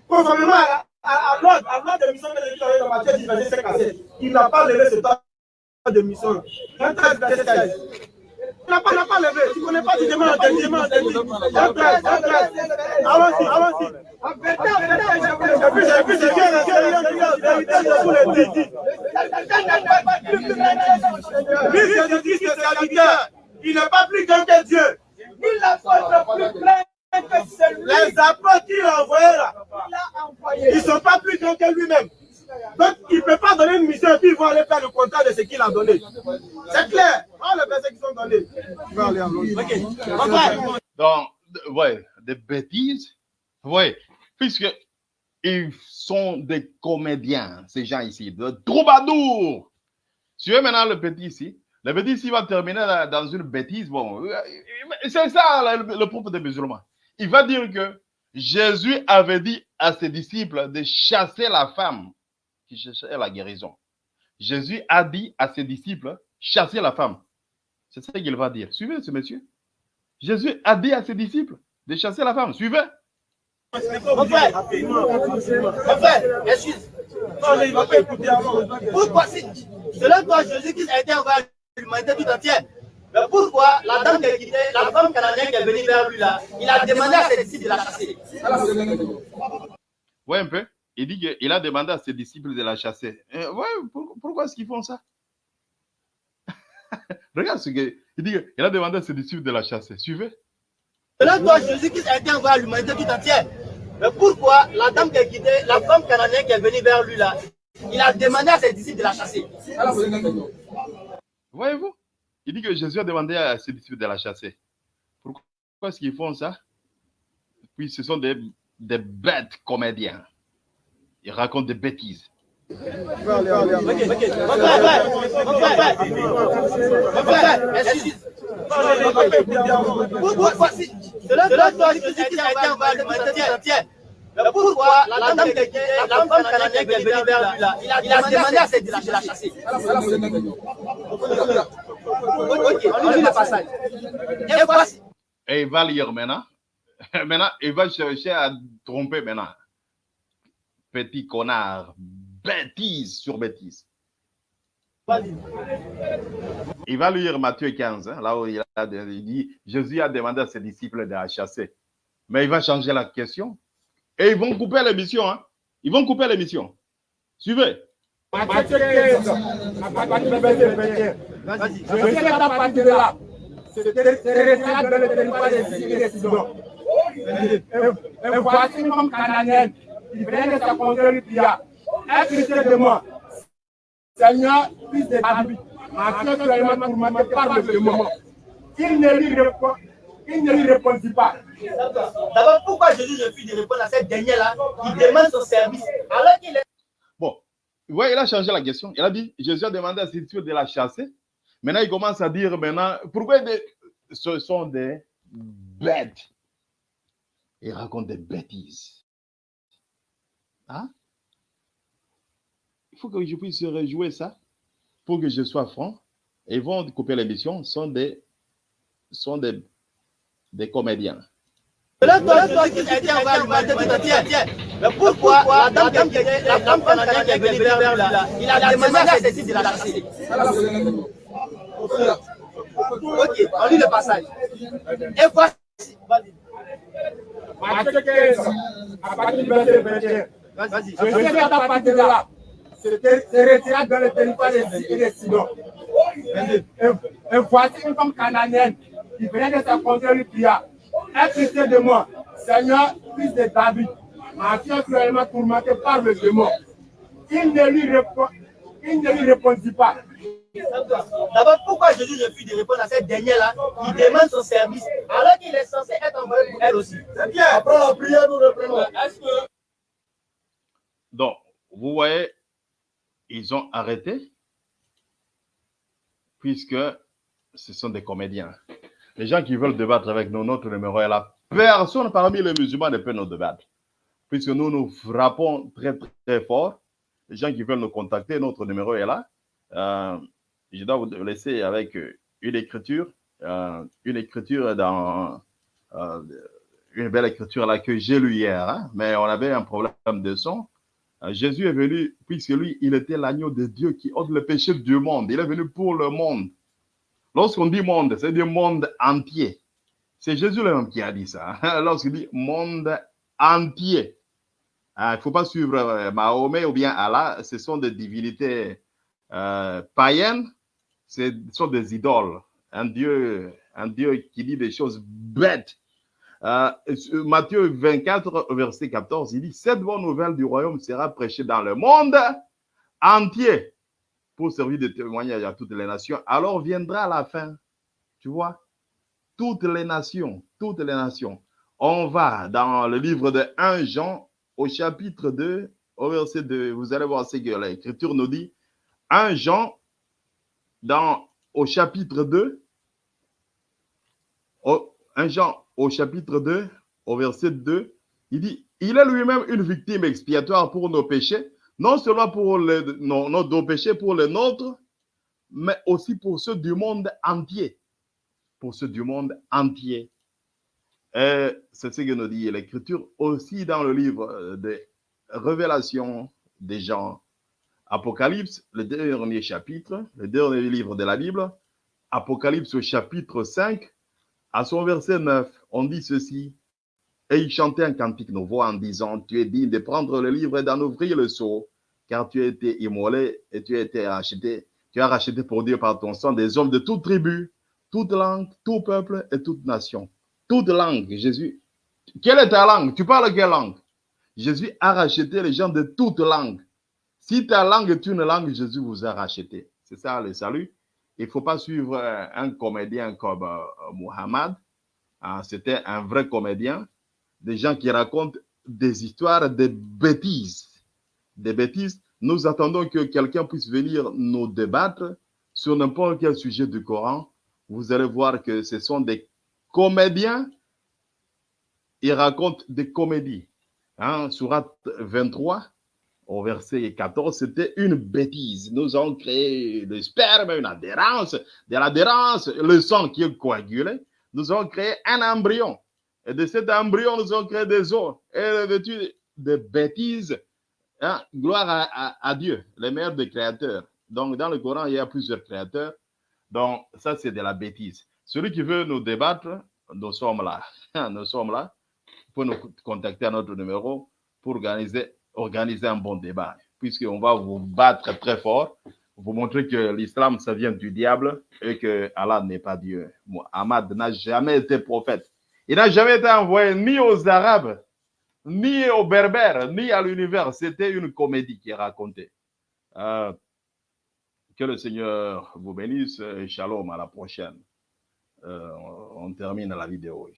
Conformément à, à, à l'ordre à l'ordre de mission que l'Église dans Matthieu 10, verset 5 à 7. Il n'a pas levé ce temps de mission. 13, verset 16. Il n'a pas, il n'a pas n'ai pas. Allons-y, allons-y. Et puis, et puis, c'est bien, c'est bien, c'est bien, c'est bien, je vous le dis. Lui, c'est le Christ serviteur. Il n'est pas plus grand que Dieu. Il plus plein que celui Les apôtres qu'il a envoyés là, ils ne sont pas plus grands que lui-même. Donc, il ne peut pas donner une mission et puis ils vont aller faire le contrat de ce qu'il a donné. C'est clair. Oh, les versets qui sont donnés. Il va Donc, ouais, des bêtises. Ouais, puisque ils sont des comédiens, ces gens ici, de troubadours. Suivez maintenant le petit ici. Le petit ici va terminer dans- dans une bêtise. Bon, euh, c'est ça le, le propre des musulmans. Il va dire que Jésus avait dit à ses disciples de chasser la femme qui cherchait la guérison. Jésus a dit à ses disciples, chasser la femme. C'est ça qu'il va dire. Suivez ce monsieur. Jésus a dit à ses disciples de chasser la femme. Suivez. mon frère, mon frère, excuse. Non, il va pas écouter avant. Pourquoi si, selon toi, Jésus-Christ a été envoyé à l'humanité tout entière Mais pourquoi la dame qui a quitté, la femme canadienne qui est venue vers lui là, il a demandé à ses disciples de la chasser Ouais, un peu. Il dit qu'il a demandé à ses disciples de la chasser. Euh, ouais, pour- pourquoi est-ce qu'ils font ça? Regarde ce que. Il dit qu'il a demandé à ses disciples de la chasser. Suivez. Selon toi, Jésus-Christ a été envoyé à l'humanité tout entière Mais pourquoi la dame qui a quitté, la femme canadienne qui est venue vers lui là, il a demandé à ses disciples de la chasser? Voyez-vous? Il dit que Jésus a demandé à ses disciples de la chasser. Pourquoi est-ce qu'ils font ça? Puis ce sont des, des bêtes comédiens. Ils racontent des bêtises. Il il. Pourquoi la dame quitté, la femme il a, il demandé à disciples de la chasser. Et il va lire maintenant. Maintenant, il va chercher à tromper maintenant. Petit connard. Bêtise sur bêtise. Il va lire Matthieu 15, hein, là où il, a, il dit Jésus a demandé à ses disciples de la chasser. Mais il va changer la question. Et ils vont couper l'émission. Hein. Ils vont couper l'émission. Suivez. Matthieu 15, à partir du verset 21. Je sais qu'à partir de là, c'est restera dans le territoire des Syriens et des Sidons. Et- Et voici une femme canadienne qui venait de sa contrée lui cria, Est Christ de moi, Seigneur, fils de David, ma soeur cruellement tourmentée par le démon. Il ne lui répond- il ne lui répondit pas. D'abord, pourquoi Jésus refuse de répondre à cette dernière-là qui demande son service alors qu'il est Bon, ouais, il a changé la question. Il a dit, Jésus a demandé à ses disciples de la chasser. Maintenant, il commence à dire maintenant, pourquoi des- ce sont des bêtes? Il raconte des bêtises. Hein? Il faut que je puisse rejouer ça pour que je sois franc. Et ils vont couper l'émission. Ce sont des, sont des, des comédiens. Toi. Mais pourquoi la dame la canadienne qui est venue vers là, il a demandé à ses disciples de la chasser Ok, on lit le passage. Et voici. Matthieu 15, à partir du verset 21. Vas-y. Je sais qu'à partir de là, c'est c'est restera dans le territoire des Syriens et voici une femme canadienne qui venait de sa contrée lui Est Christ de moi, Seigneur, fils de David, ma fille cruellement tourmentée par le démon. Il ne lui, répond, il ne lui répondit pas. D'abord, pourquoi Jésus refuse de répondre à cette dernière-là? Qui demande son service alors qu'il est censé être envoyé pour elle aussi C'est bien. Après la prière, nous reprenons. Donc, vous voyez, ils ont arrêté puisque ce sont des comédiens. Les gens qui veulent débattre avec nous, notre numéro est là. Personne parmi les musulmans ne peut nous débattre. Puisque nous nous frappons très, très fort. Les gens qui veulent nous contacter, notre numéro est là. Euh, je dois vous laisser avec une écriture. euh, une écriture dans euh, une belle écriture là que j'ai lue hier. hein, mais on avait un problème de son. Euh, Jésus est venu, puisque lui, il était l'agneau de Dieu qui ôte le péché du monde. Il est venu pour le monde. Lorsqu'on dit monde, c'est du monde entier. C'est Jésus lui-même qui a dit ça. Lorsqu'il dit monde entier. Ah, il ne faut pas suivre euh, Mahomet ou bien Allah. Ce sont des divinités euh, païennes. Ce sont des idoles. Un Dieu, un Dieu qui dit des choses bêtes. Euh, Matthieu 24, verset 14, il dit, cette bonne nouvelle du royaume sera prêchée dans le monde entier pour servir de témoignage à toutes les nations. Alors viendra la fin. Tu vois, toutes les nations, toutes les nations. On va dans le livre de 1 Jean au chapitre 2, au verset 2. Vous allez voir ce que l'Écriture nous dit. 1 Jean dans, au chapitre 2, au, 1 Jean au chapitre 2, au verset 2, il dit, il est lui-même une victime expiatoire pour nos péchés, non seulement pour nos, nos péchés, pour les nôtres, mais aussi pour ceux du monde entier. Pour ceux du monde entier. Et c'est ce que nous dit l'Écriture aussi dans le livre de Révélation des gens. Apocalypse, le dernier chapitre, le dernier livre de la Bible, Apocalypse au chapitre 5, à son verset 9, on dit ceci. Et il chantait un cantique nouveau en disant, tu es digne de prendre le livre et d'en ouvrir le sceau, car tu as été immolé et tu as été racheté. Tu as racheté pour Dieu par ton sang des hommes de toute tribu, toute langue, tout peuple et toute nation. Toute langue, Jésus. Quelle est ta langue? Tu parles quelle langue? Jésus a racheté les gens de toute langue. Si ta langue est une langue, Jésus vous a racheté. C'est ça le salut. Il ne faut pas suivre un comédien comme euh, Muhammad. Ah, C'était un vrai comédien. Des gens qui racontent des histoires, des bêtises. Des bêtises. Nous attendons que quelqu'un puisse venir nous débattre sur n'importe quel sujet du Coran. Vous allez voir que ce sont des comédiens. Ils racontent des comédies. Hein, surat 23, au verset 14, c'était une bêtise. Nous avons créé le sperme, une adhérence, de l'adhérence, le sang qui est coagulé. Nous avons créé un embryon. Et de cet embryon, nous avons créé des os. Et de, de bêtises, hein, gloire à, Dieu, le meilleur des créateurs. Donc, dans le Coran, il y a plusieurs créateurs. Donc, ça, c'est de la bêtise. Celui qui veut nous débattre, nous sommes là. Nous sommes là. Pour nous contacter à notre numéro pour organiser organiser un bon débat, puisqu'on va vous battre très fort, vous montrer que l'islam, ça vient du diable et que Allah n'est pas Dieu. Muhammad n'a jamais été prophète. Il n'a jamais été envoyé ni aux Arabes, ni aux Berbères, ni à l'univers. C'était une comédie qui est racontée. Euh, que le Seigneur vous bénisse et shalom à la prochaine. Euh, on termine la vidéo.